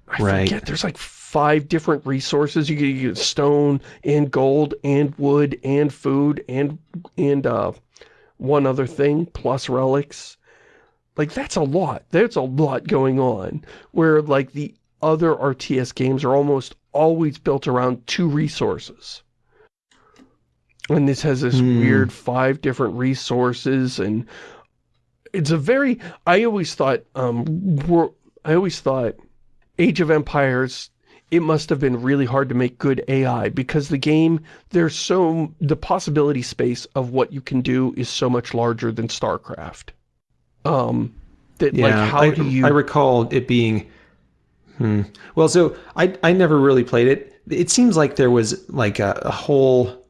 I Right. forget, there's like five different resources. You get, you get stone and gold and wood and food and, and, uh, one other thing plus relics. Like that's a lot. There's a lot going on where like the other RTS games are almost always built around two resources. And this has this Hmm. weird five different resources and it's a very, I always thought, um, I always thought Age of Empires, it must have been really hard to make good AI because the game, there's so, the possibility space of what you can do is so much larger than StarCraft. Um, that yeah. like, how I, do you... I recall it being. Hmm. Well, so I I never really played it. It seems like there was like a, a whole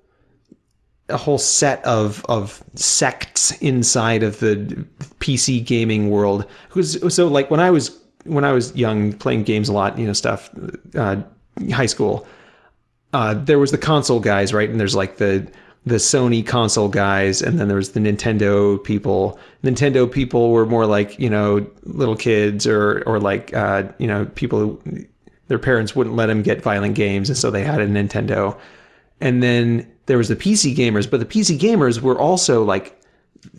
a whole set of of sects inside of the PC gaming world. So like when I was when I was young, playing games a lot, you know, stuff, uh, high school, uh, there was the console guys, right? And there's like the the Sony console guys, and then there was the Nintendo people. Nintendo people were more like you know little kids or or like uh, you know people who their parents wouldn't let them get violent games, and so they had a Nintendo. And then there was the PC gamers, but the PC gamers were also like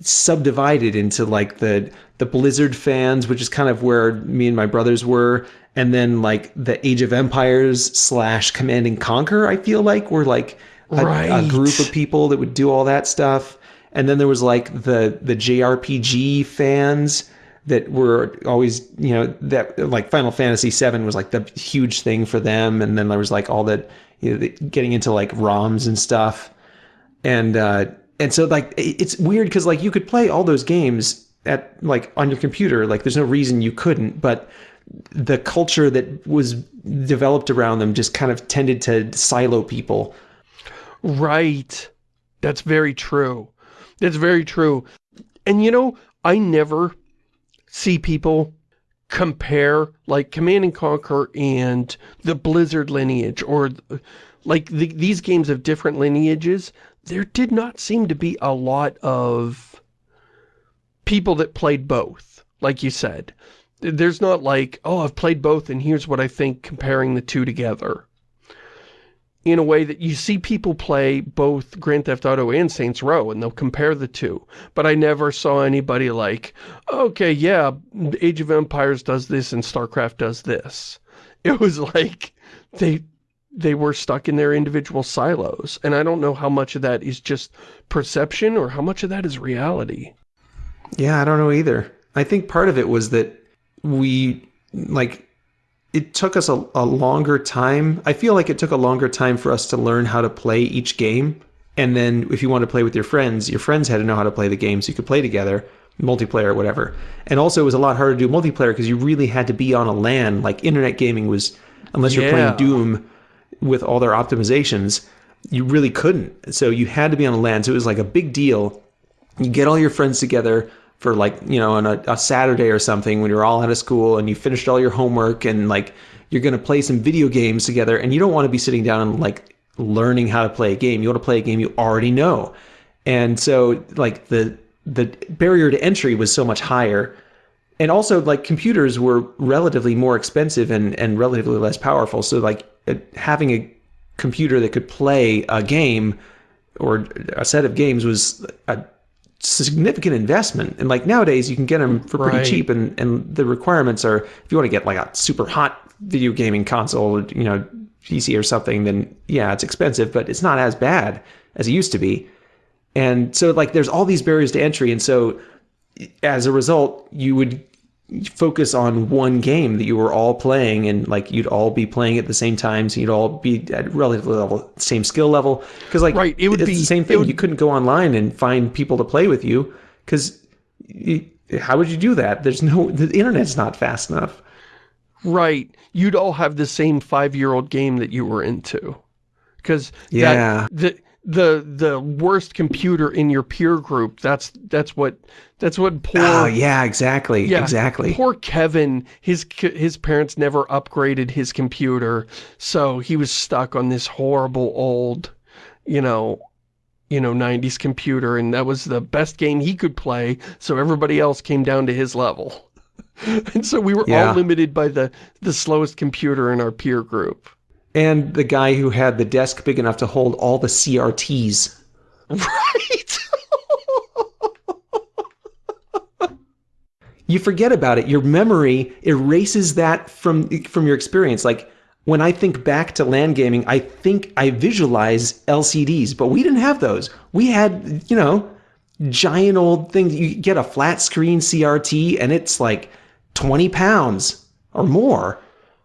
subdivided into like the the Blizzard fans, which is kind of where me and my brothers were, and then like the Age of Empires slash Command and Conquer. I feel like were like a, Right. a group of people that would do all that stuff, and then there was like the the JRPG fans that were always you know that like Final Fantasy VII was like the huge thing for them, and then there was like all that you know the, getting into like ROMs and stuff and uh and so like it's weird because like you could play all those games at like on your computer like there's no reason you couldn't but the culture that was developed around them just kind of tended to silo people Right. That's very true. That's very true. And you know, I never see people compare like Command and Conquer and the Blizzard lineage or like the, these games of different lineages. There did not seem to be a lot of people that played both, like you said. There's not like, oh, I've played both and here's what I think comparing the two together in a way that you see people play both Grand Theft Auto and Saints Row and they'll compare the two. But I never saw anybody like, okay, yeah, Age of Empires does this and StarCraft does this. It was like they they were stuck in their individual silos. And I don't know how much of that is just perception or how much of that is reality. yeah i don't know either. I think part of it was that we like it took us a, a longer time. I feel like it took a longer time for us to learn how to play each game. And then if you want to play with your friends your friends had to know how to play the game so you could play together multiplayer or whatever. And also it was a lot harder to do multiplayer because you really had to be on a LAN. Like internet gaming was unless you're playing doom with all their optimizations you really couldn't. So you had to be on a LAN so it was like a big deal. You get all your friends together for like you know on a, a saturday or something when you're all out of school and you finished all your homework and like you're going to play some video games together and you don't want to be sitting down and like learning how to play a game. You want to play a game you already know. And so like the the barrier to entry was so much higher and also like computers were relatively more expensive and and relatively less powerful. So like uh, having a computer that could play a game or a set of games was a significant investment. And like nowadays you can get them for pretty Right. cheap and and the requirements are if you want to get like a super hot video gaming console you know pc or something then yeah it's expensive but it's not as bad as it used to be. And so like there's all these barriers to entry. And so as a result you would focus on one game that you were all playing and like you'd all be playing at the same time so you'd all be at relatively level same skill level because like Right, it would it's be- the same thing would- you couldn't go online and find people to play with you because how would you do that there's no the internet's not fast enough Right. You'd all have the same five-year-old game that you were into. Because Yeah. the the the worst computer in your peer group, that's that's what that's what poor oh yeah exactly Yeah, exactly Poor Kevin, his his parents never upgraded his computer, so he was stuck on this horrible old, you know, you know, 90s computer and that was the best game he could play, so everybody else came down to his level. and so we were Yeah. all limited by the the slowest computer in our peer group. And the guy who had the desk big enough to hold all the crts Right. you forget about it. Your memory erases that from from your experience. Like when I think back to LAN gaming, I think I visualize LCDs, but we didn't have those. We had, you know, giant old things. You get a flat screen CRT, and it's like twenty pounds or more.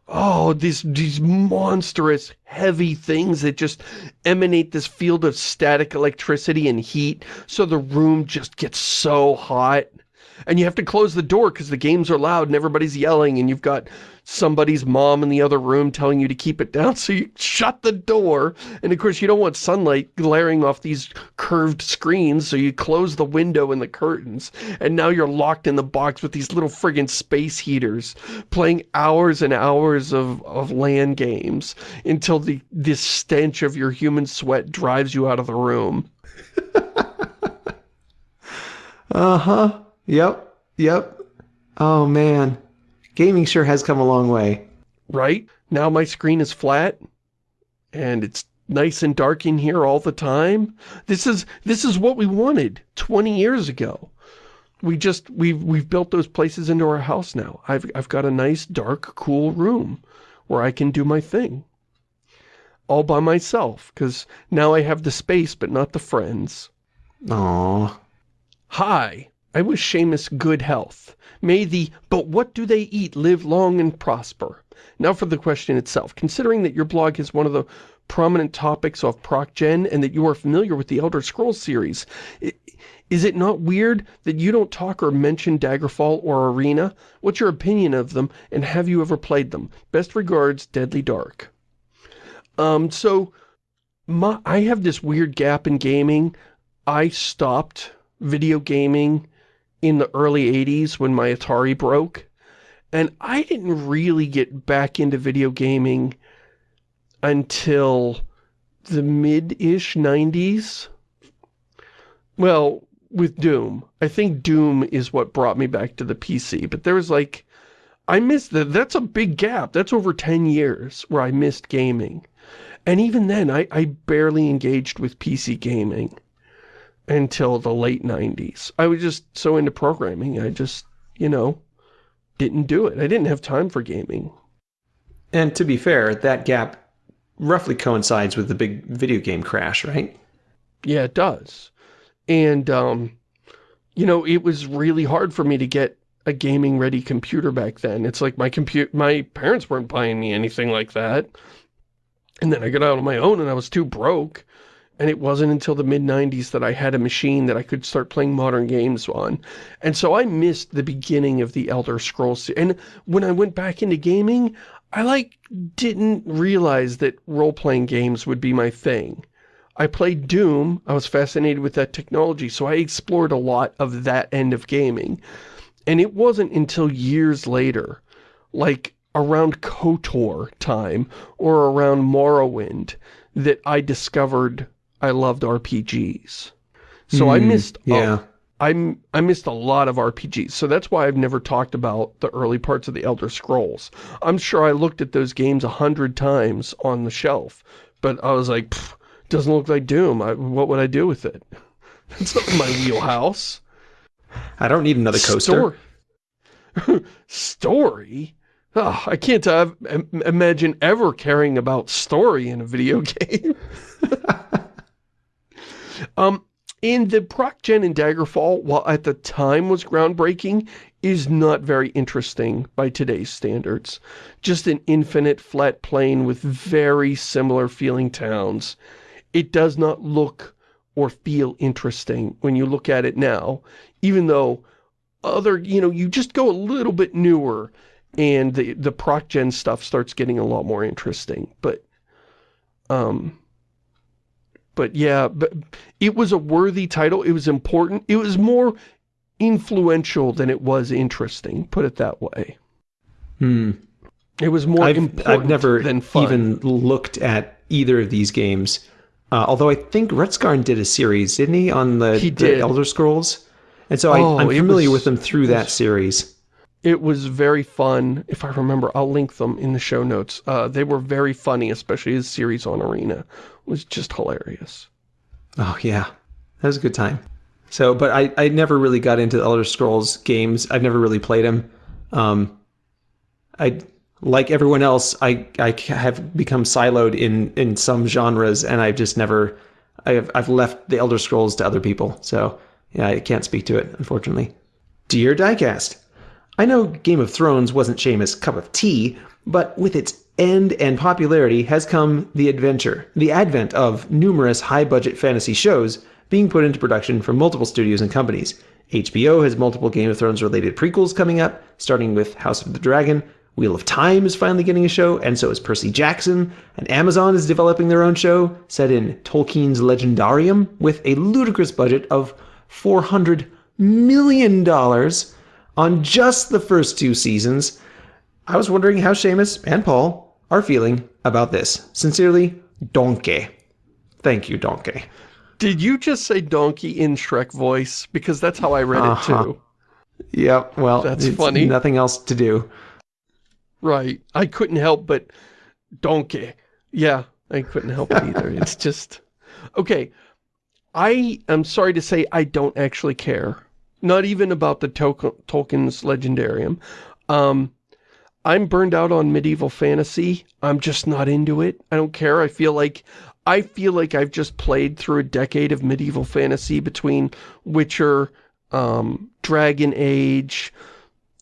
Oh, these these monstrous heavy things that just emanate this field of static electricity and heat, so the room just gets so hot. And you have to close the door because the games are loud and everybody's yelling and you've got somebody's mom in the other room telling you to keep it down so you shut the door and of course you don't want sunlight glaring off these curved screens so you close the window and the curtains and now you're locked in the box with these little friggin' space heaters playing hours and hours of, of LAN games until the this stench of your human sweat drives you out of the room. Uh-huh. Yep. Yep. Oh, man. Gaming sure has come a long way. Right? Now my screen is flat and it's nice and dark in here all the time. This is this is what we wanted 20 years ago. We just we've we've built those places into our house now. I've I've got a nice dark cool room where I can do my thing. All by myself cuz now I have the space but not the friends. Aww. Hi, I wish Shamus good health. May the but what do they eat live long and prosper. Now for the question itself. Considering that your blog is one of the prominent topics of ProcGen and that you are familiar with the Elder Scrolls series, is it not weird that you don't talk or mention Daggerfall or Arena? What's your opinion of them and have you ever played them? Best regards, Deadly Dark. Um, so, my, I have this weird gap in gaming. I stopped video gaming in the early 80s when my Atari broke. And I didn't really get back into video gaming until the mid-ish 90s. Well, with Doom. I think Doom is what brought me back to the PC. But there was like, I missed that. That's a big gap. That's over 10 years where I missed gaming. And even then, I, I barely engaged with PC gaming until the late 90s. I was just so into programming, I just, you know, didn't do it. I didn't have time for gaming. And to be fair, that gap roughly coincides with the big video game crash, right? Yeah, it does. And, um, you know, it was really hard for me to get a gaming-ready computer back then. It's like my compute, my parents weren't buying me anything like that. And then I got out on my own and I was too broke. And it wasn't until the mid-90s that I had a machine that I could start playing modern games on. And so I missed the beginning of the Elder Scrolls. And when I went back into gaming, I, like, didn't realize that role-playing games would be my thing. I played Doom. I was fascinated with that technology, so I explored a lot of that end of gaming. And it wasn't until years later, like around KOTOR time or around Morrowind, that I discovered I loved RPGs. So mm, I missed yeah. A, I, I missed a lot of RPGs. So that's why I've never talked about the early parts of the Elder Scrolls. I'm sure I looked at those games a hundred times on the shelf, but I was like, doesn't look like Doom. I, what would I do with it? It's not my wheelhouse. I don't need another coaster. Story? story? Oh, I can't uh, imagine ever caring about story in a video game. Um, and the ProcGen in Daggerfall, while at the time was groundbreaking, is not very interesting by today's standards. Just an infinite flat plane with very similar feeling towns. It does not look or feel interesting when you look at it now, even though other, you know, you just go a little bit newer and the, the ProcGen stuff starts getting a lot more interesting. But, um, but yeah, but it was a worthy title. It was important. It was more influential than it was interesting, put it that way. Hmm. It was more I've, important I've never even looked at either of these games. Uh, although I think Rutskarn did a series, didn't he, on the, he the Elder Scrolls? And so oh, I, am familiar was, with them through that series. It was very fun. If I remember, I'll link them in the show notes. Uh, they were very funny, especially his series on Arena was just hilarious. Oh, yeah. That was a good time. So, but I, I never really got into the Elder Scrolls games. I've never really played them. Um, I, like everyone else, I, I have become siloed in, in some genres, and I've just never, I've, I've left the Elder Scrolls to other people. So, yeah, I can't speak to it, unfortunately. Dear Diecast, I know Game of Thrones wasn't Shamus' cup of tea, but with its end and popularity has come the adventure, the advent of numerous high-budget fantasy shows being put into production from multiple studios and companies. HBO has multiple Game of Thrones related prequels coming up, starting with House of the Dragon. Wheel of Time is finally getting a show, and so is Percy Jackson. And Amazon is developing their own show set in Tolkien's Legendarium with a ludicrous budget of $400 million on just the first two seasons. I was wondering how Shamus and Paul are feeling about this. Sincerely, Donkey. Thank you, Donkey. Did you just say donkey in Shrek voice? Because that's how I read uh -huh. it too. Yep, well, that's funny. Nothing else to do. Right. I couldn't help but donkey. Yeah, I couldn't help it either. it's just... Okay, I am sorry to say I don't actually care. Not even about the Tol Tolkien's Legendarium. Um, I'm burned out on medieval fantasy. I'm just not into it. I don't care. I feel like I feel like I've just played through a decade of medieval fantasy between Witcher, um, Dragon Age,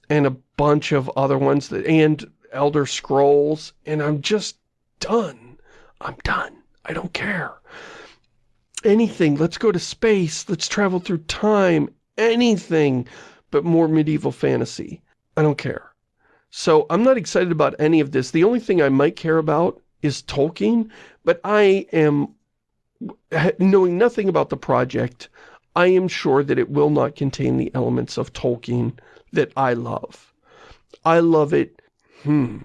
and a bunch of other ones, that and Elder Scrolls, and I'm just done. I'm done. I don't care. Anything. Let's go to space. Let's travel through time. Anything but more medieval fantasy. I don't care. So I'm not excited about any of this. The only thing I might care about is Tolkien, but I am, knowing nothing about the project, I am sure that it will not contain the elements of Tolkien that I love. I love it, hmm.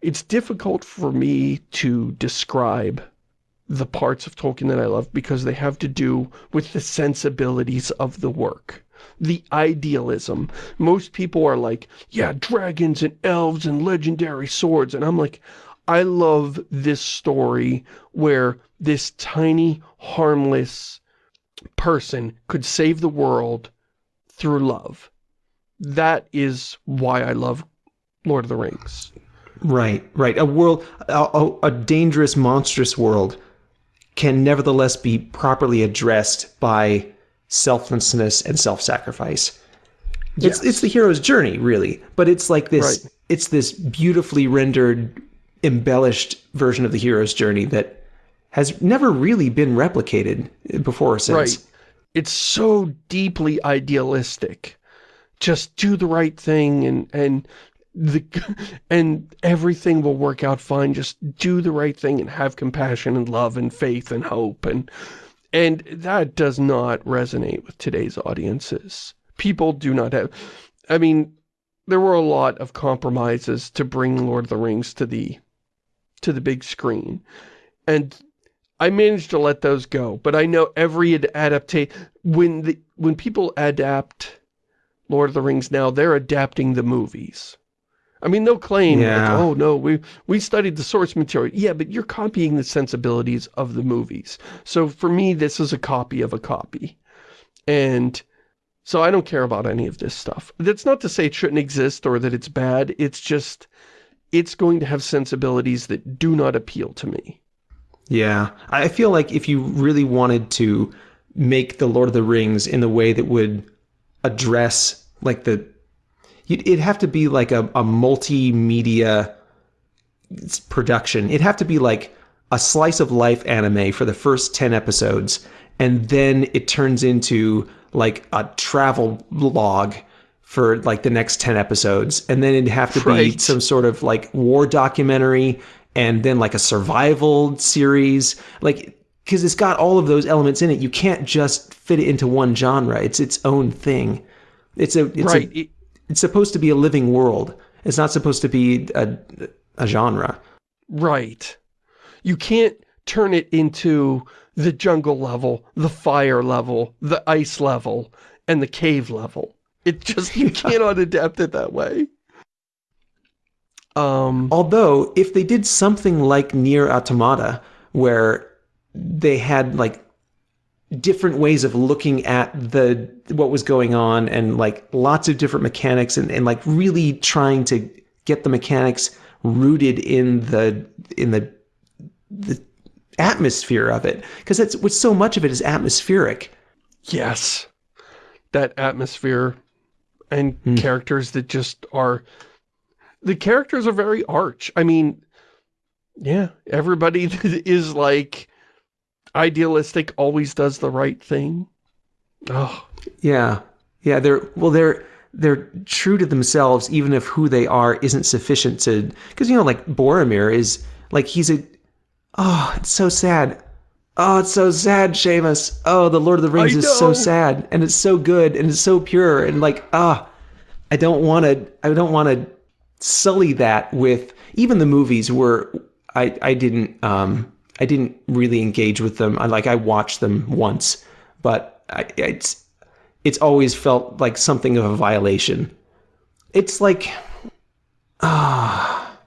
It's difficult for me to describe the parts of Tolkien that I love because they have to do with the sensibilities of the work the idealism. Most people are like, yeah, dragons and elves and legendary swords. And I'm like, I love this story where this tiny, harmless person could save the world through love. That is why I love Lord of the Rings. Right, right. A world, a, a, dangerous, monstrous world can nevertheless be properly addressed by selflessness and self-sacrifice. Yes. It's, it's the hero's journey, really, but it's like this, right. it's this beautifully rendered embellished version of the hero's journey that has never really been replicated before or since. Right. It's so deeply idealistic. Just do the right thing and and the and everything will work out fine. Just do the right thing and have compassion and love and faith and hope and and that does not resonate with today's audiences. People do not have I mean, there were a lot of compromises to bring Lord of the Rings to the to the big screen. And I managed to let those go, but I know every adaptation, when the when people adapt Lord of the Rings now, they're adapting the movies. I mean, they'll claim, yeah. like, oh no, we, we studied the source material. Yeah, but you're copying the sensibilities of the movies. So for me, this is a copy of a copy. And so I don't care about any of this stuff. That's not to say it shouldn't exist or that it's bad. It's just, it's going to have sensibilities that do not appeal to me. Yeah, I feel like if you really wanted to make the Lord of the Rings in the way that would address like the, it'd have to be like a, a multimedia production. It'd have to be like a slice of life anime for the first 10 episodes. And then it turns into like a travel log for like the next 10 episodes and then it'd have to right. be some sort of like war documentary and then like a survival series like because it's got all of those elements in it you can't just fit it into one genre it's its own thing it's a it's right. a, it's supposed to be a living world. It's not supposed to be a, a genre. Right. You can't turn it into the jungle level the fire level the ice level and the cave level. It just, you cannot adapt it that way. Um, Although, if they did something like Nier Automata, where they had like different ways of looking at the what was going on and like lots of different mechanics and, and like really trying to get the mechanics rooted in the in the the atmosphere of it. Because that's what so much of it is atmospheric. Yes. That atmosphere and mm. characters that just are the characters are very arch. I mean yeah everybody is like idealistic always does the right thing Oh, Yeah. Yeah, they're well they're they're true to themselves even if who they are isn't sufficient to cuz you know like Boromir is like he's a oh, it's so sad. Oh, it's so sad, Shamus. Oh, the Lord of the Rings I is so sad and it's so good and it's so pure and like ah I don't want to I don't want to sully that with even the movies where I I didn't um I didn't really engage with them. I like I watched them once, but I, it's it's always felt like something of a violation. It's like ah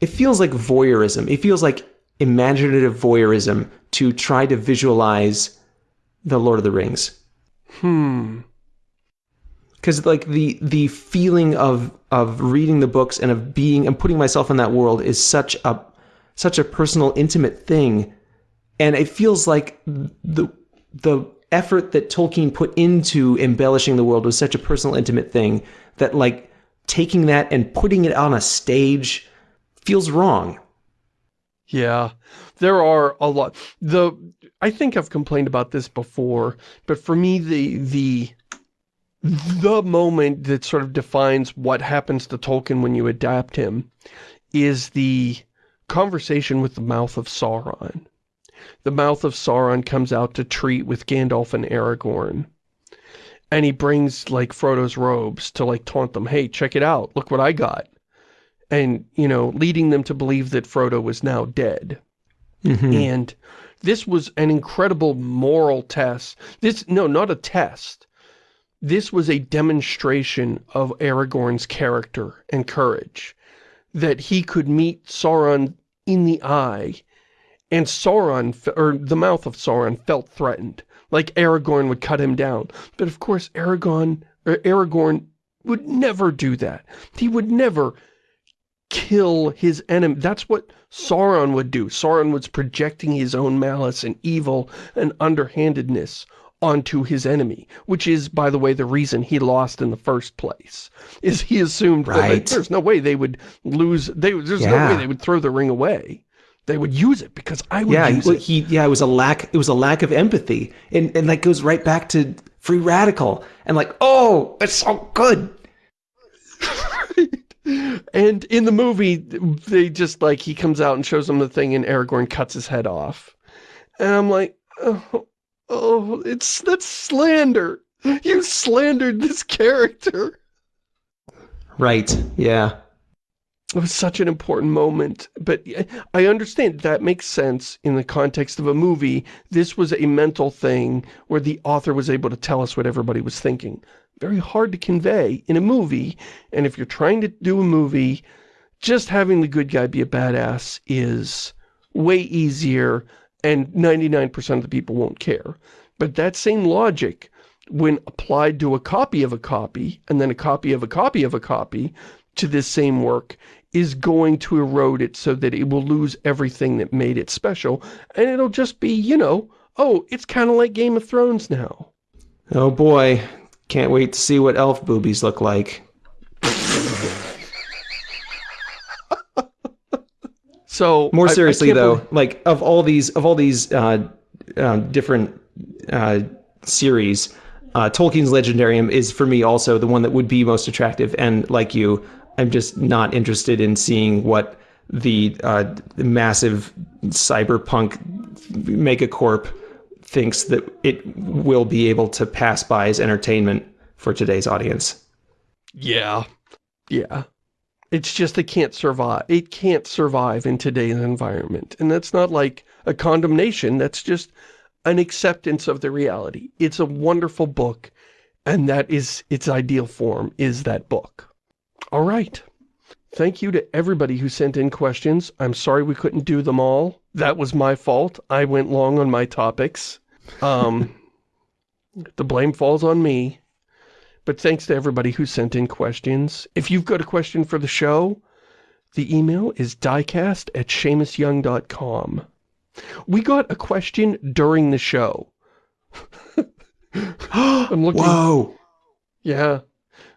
it feels like voyeurism. It feels like imaginative voyeurism to try to visualize the Lord of the Rings hmm. because like the the feeling of of reading the books and of being and putting myself in that world is such a such a personal intimate thing and it feels like the the effort that Tolkien put into embellishing the world was such a personal intimate thing that like taking that and putting it on a stage feels wrong Yeah, there are a lot. The I think I've complained about this before, but for me, the the the moment that sort of defines what happens to Tolkien when you adapt him is the conversation with the mouth of Sauron. The mouth of Sauron comes out to treat with Gandalf and Aragorn. And he brings, like, Frodo's robes to, like, taunt them, hey, check it out, look what I got. And, you know, leading them to believe that Frodo was now dead. Mm-hmm. And this was an incredible moral test. This, no, not a test. This was a demonstration of Aragorn's character and courage. That he could meet Sauron in the eye, and Sauron, or the mouth of Sauron, felt threatened. Like Aragorn would cut him down. But of course, Aragorn, or Aragorn would never do that. He would never kill his enemy. That's what Sauron would do. Sauron was projecting his own malice and evil and underhandedness onto his enemy, which is, by the way, the reason he lost in the first place, is he assumed that Right. there's no way they would lose, they, there's no way they would throw the ring away. They would use it because I would yeah it. he yeah it was a lack it was a lack of empathy and and that goes right back to free radical and like oh it's so good And in the movie, they just, like, he comes out and shows them the thing and Aragorn cuts his head off. And I'm like, oh, oh it's, that's slander. You slandered this character. right yeah It was such an important moment. But I understand that makes sense in the context of a movie. This was a mental thing where the author was able to tell us what everybody was thinking. Very hard to convey in a movie. And if you're trying to do a movie, just having the good guy be a badass is way easier and 99% of the people won't care. But that same logic, when applied to a copy of a copy, and then a copy of a copy of a copy, to this same work, is going to erode it so that it will lose everything that made it special, and it'll just be, you know, oh, it's kind of like Game of Thrones now. oh boy can't wait to see what elf boobies look like So more I- I seriously though believe- like of all these of all these uh, uh, different uh, series uh, Tolkien's Legendarium is for me also the one that would be most attractive and like you I'm just not interested in seeing what the, uh, the massive cyberpunk megacorp thinks that it will be able to pass by as entertainment for today's audience. Yeah. Yeah. It's just it can't survive. It can't survive in today's environment. And that's not like a condemnation. That's just an acceptance of the reality. It's a wonderful book. And that is its ideal form, is that book. All right. Thank you to everybody who sent in questions. I'm sorry we couldn't do them all. That was my fault. I went long on my topics. Um, the blame falls on me. But thanks to everybody who sent in questions. If you've got a question for the show, the email is diecast at ShamusYoung.com. We got a question during the show. I'm looking. Whoa! Yeah.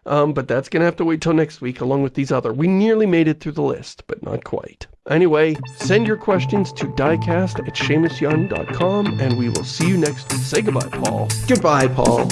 Um, but that's gonna have to wait till next week along with these other. We nearly made it through the list, but not quite. Anyway, send your questions to diecast at ShamusYoung.com and we will see you next week. Say goodbye, Paul. Goodbye, Paul.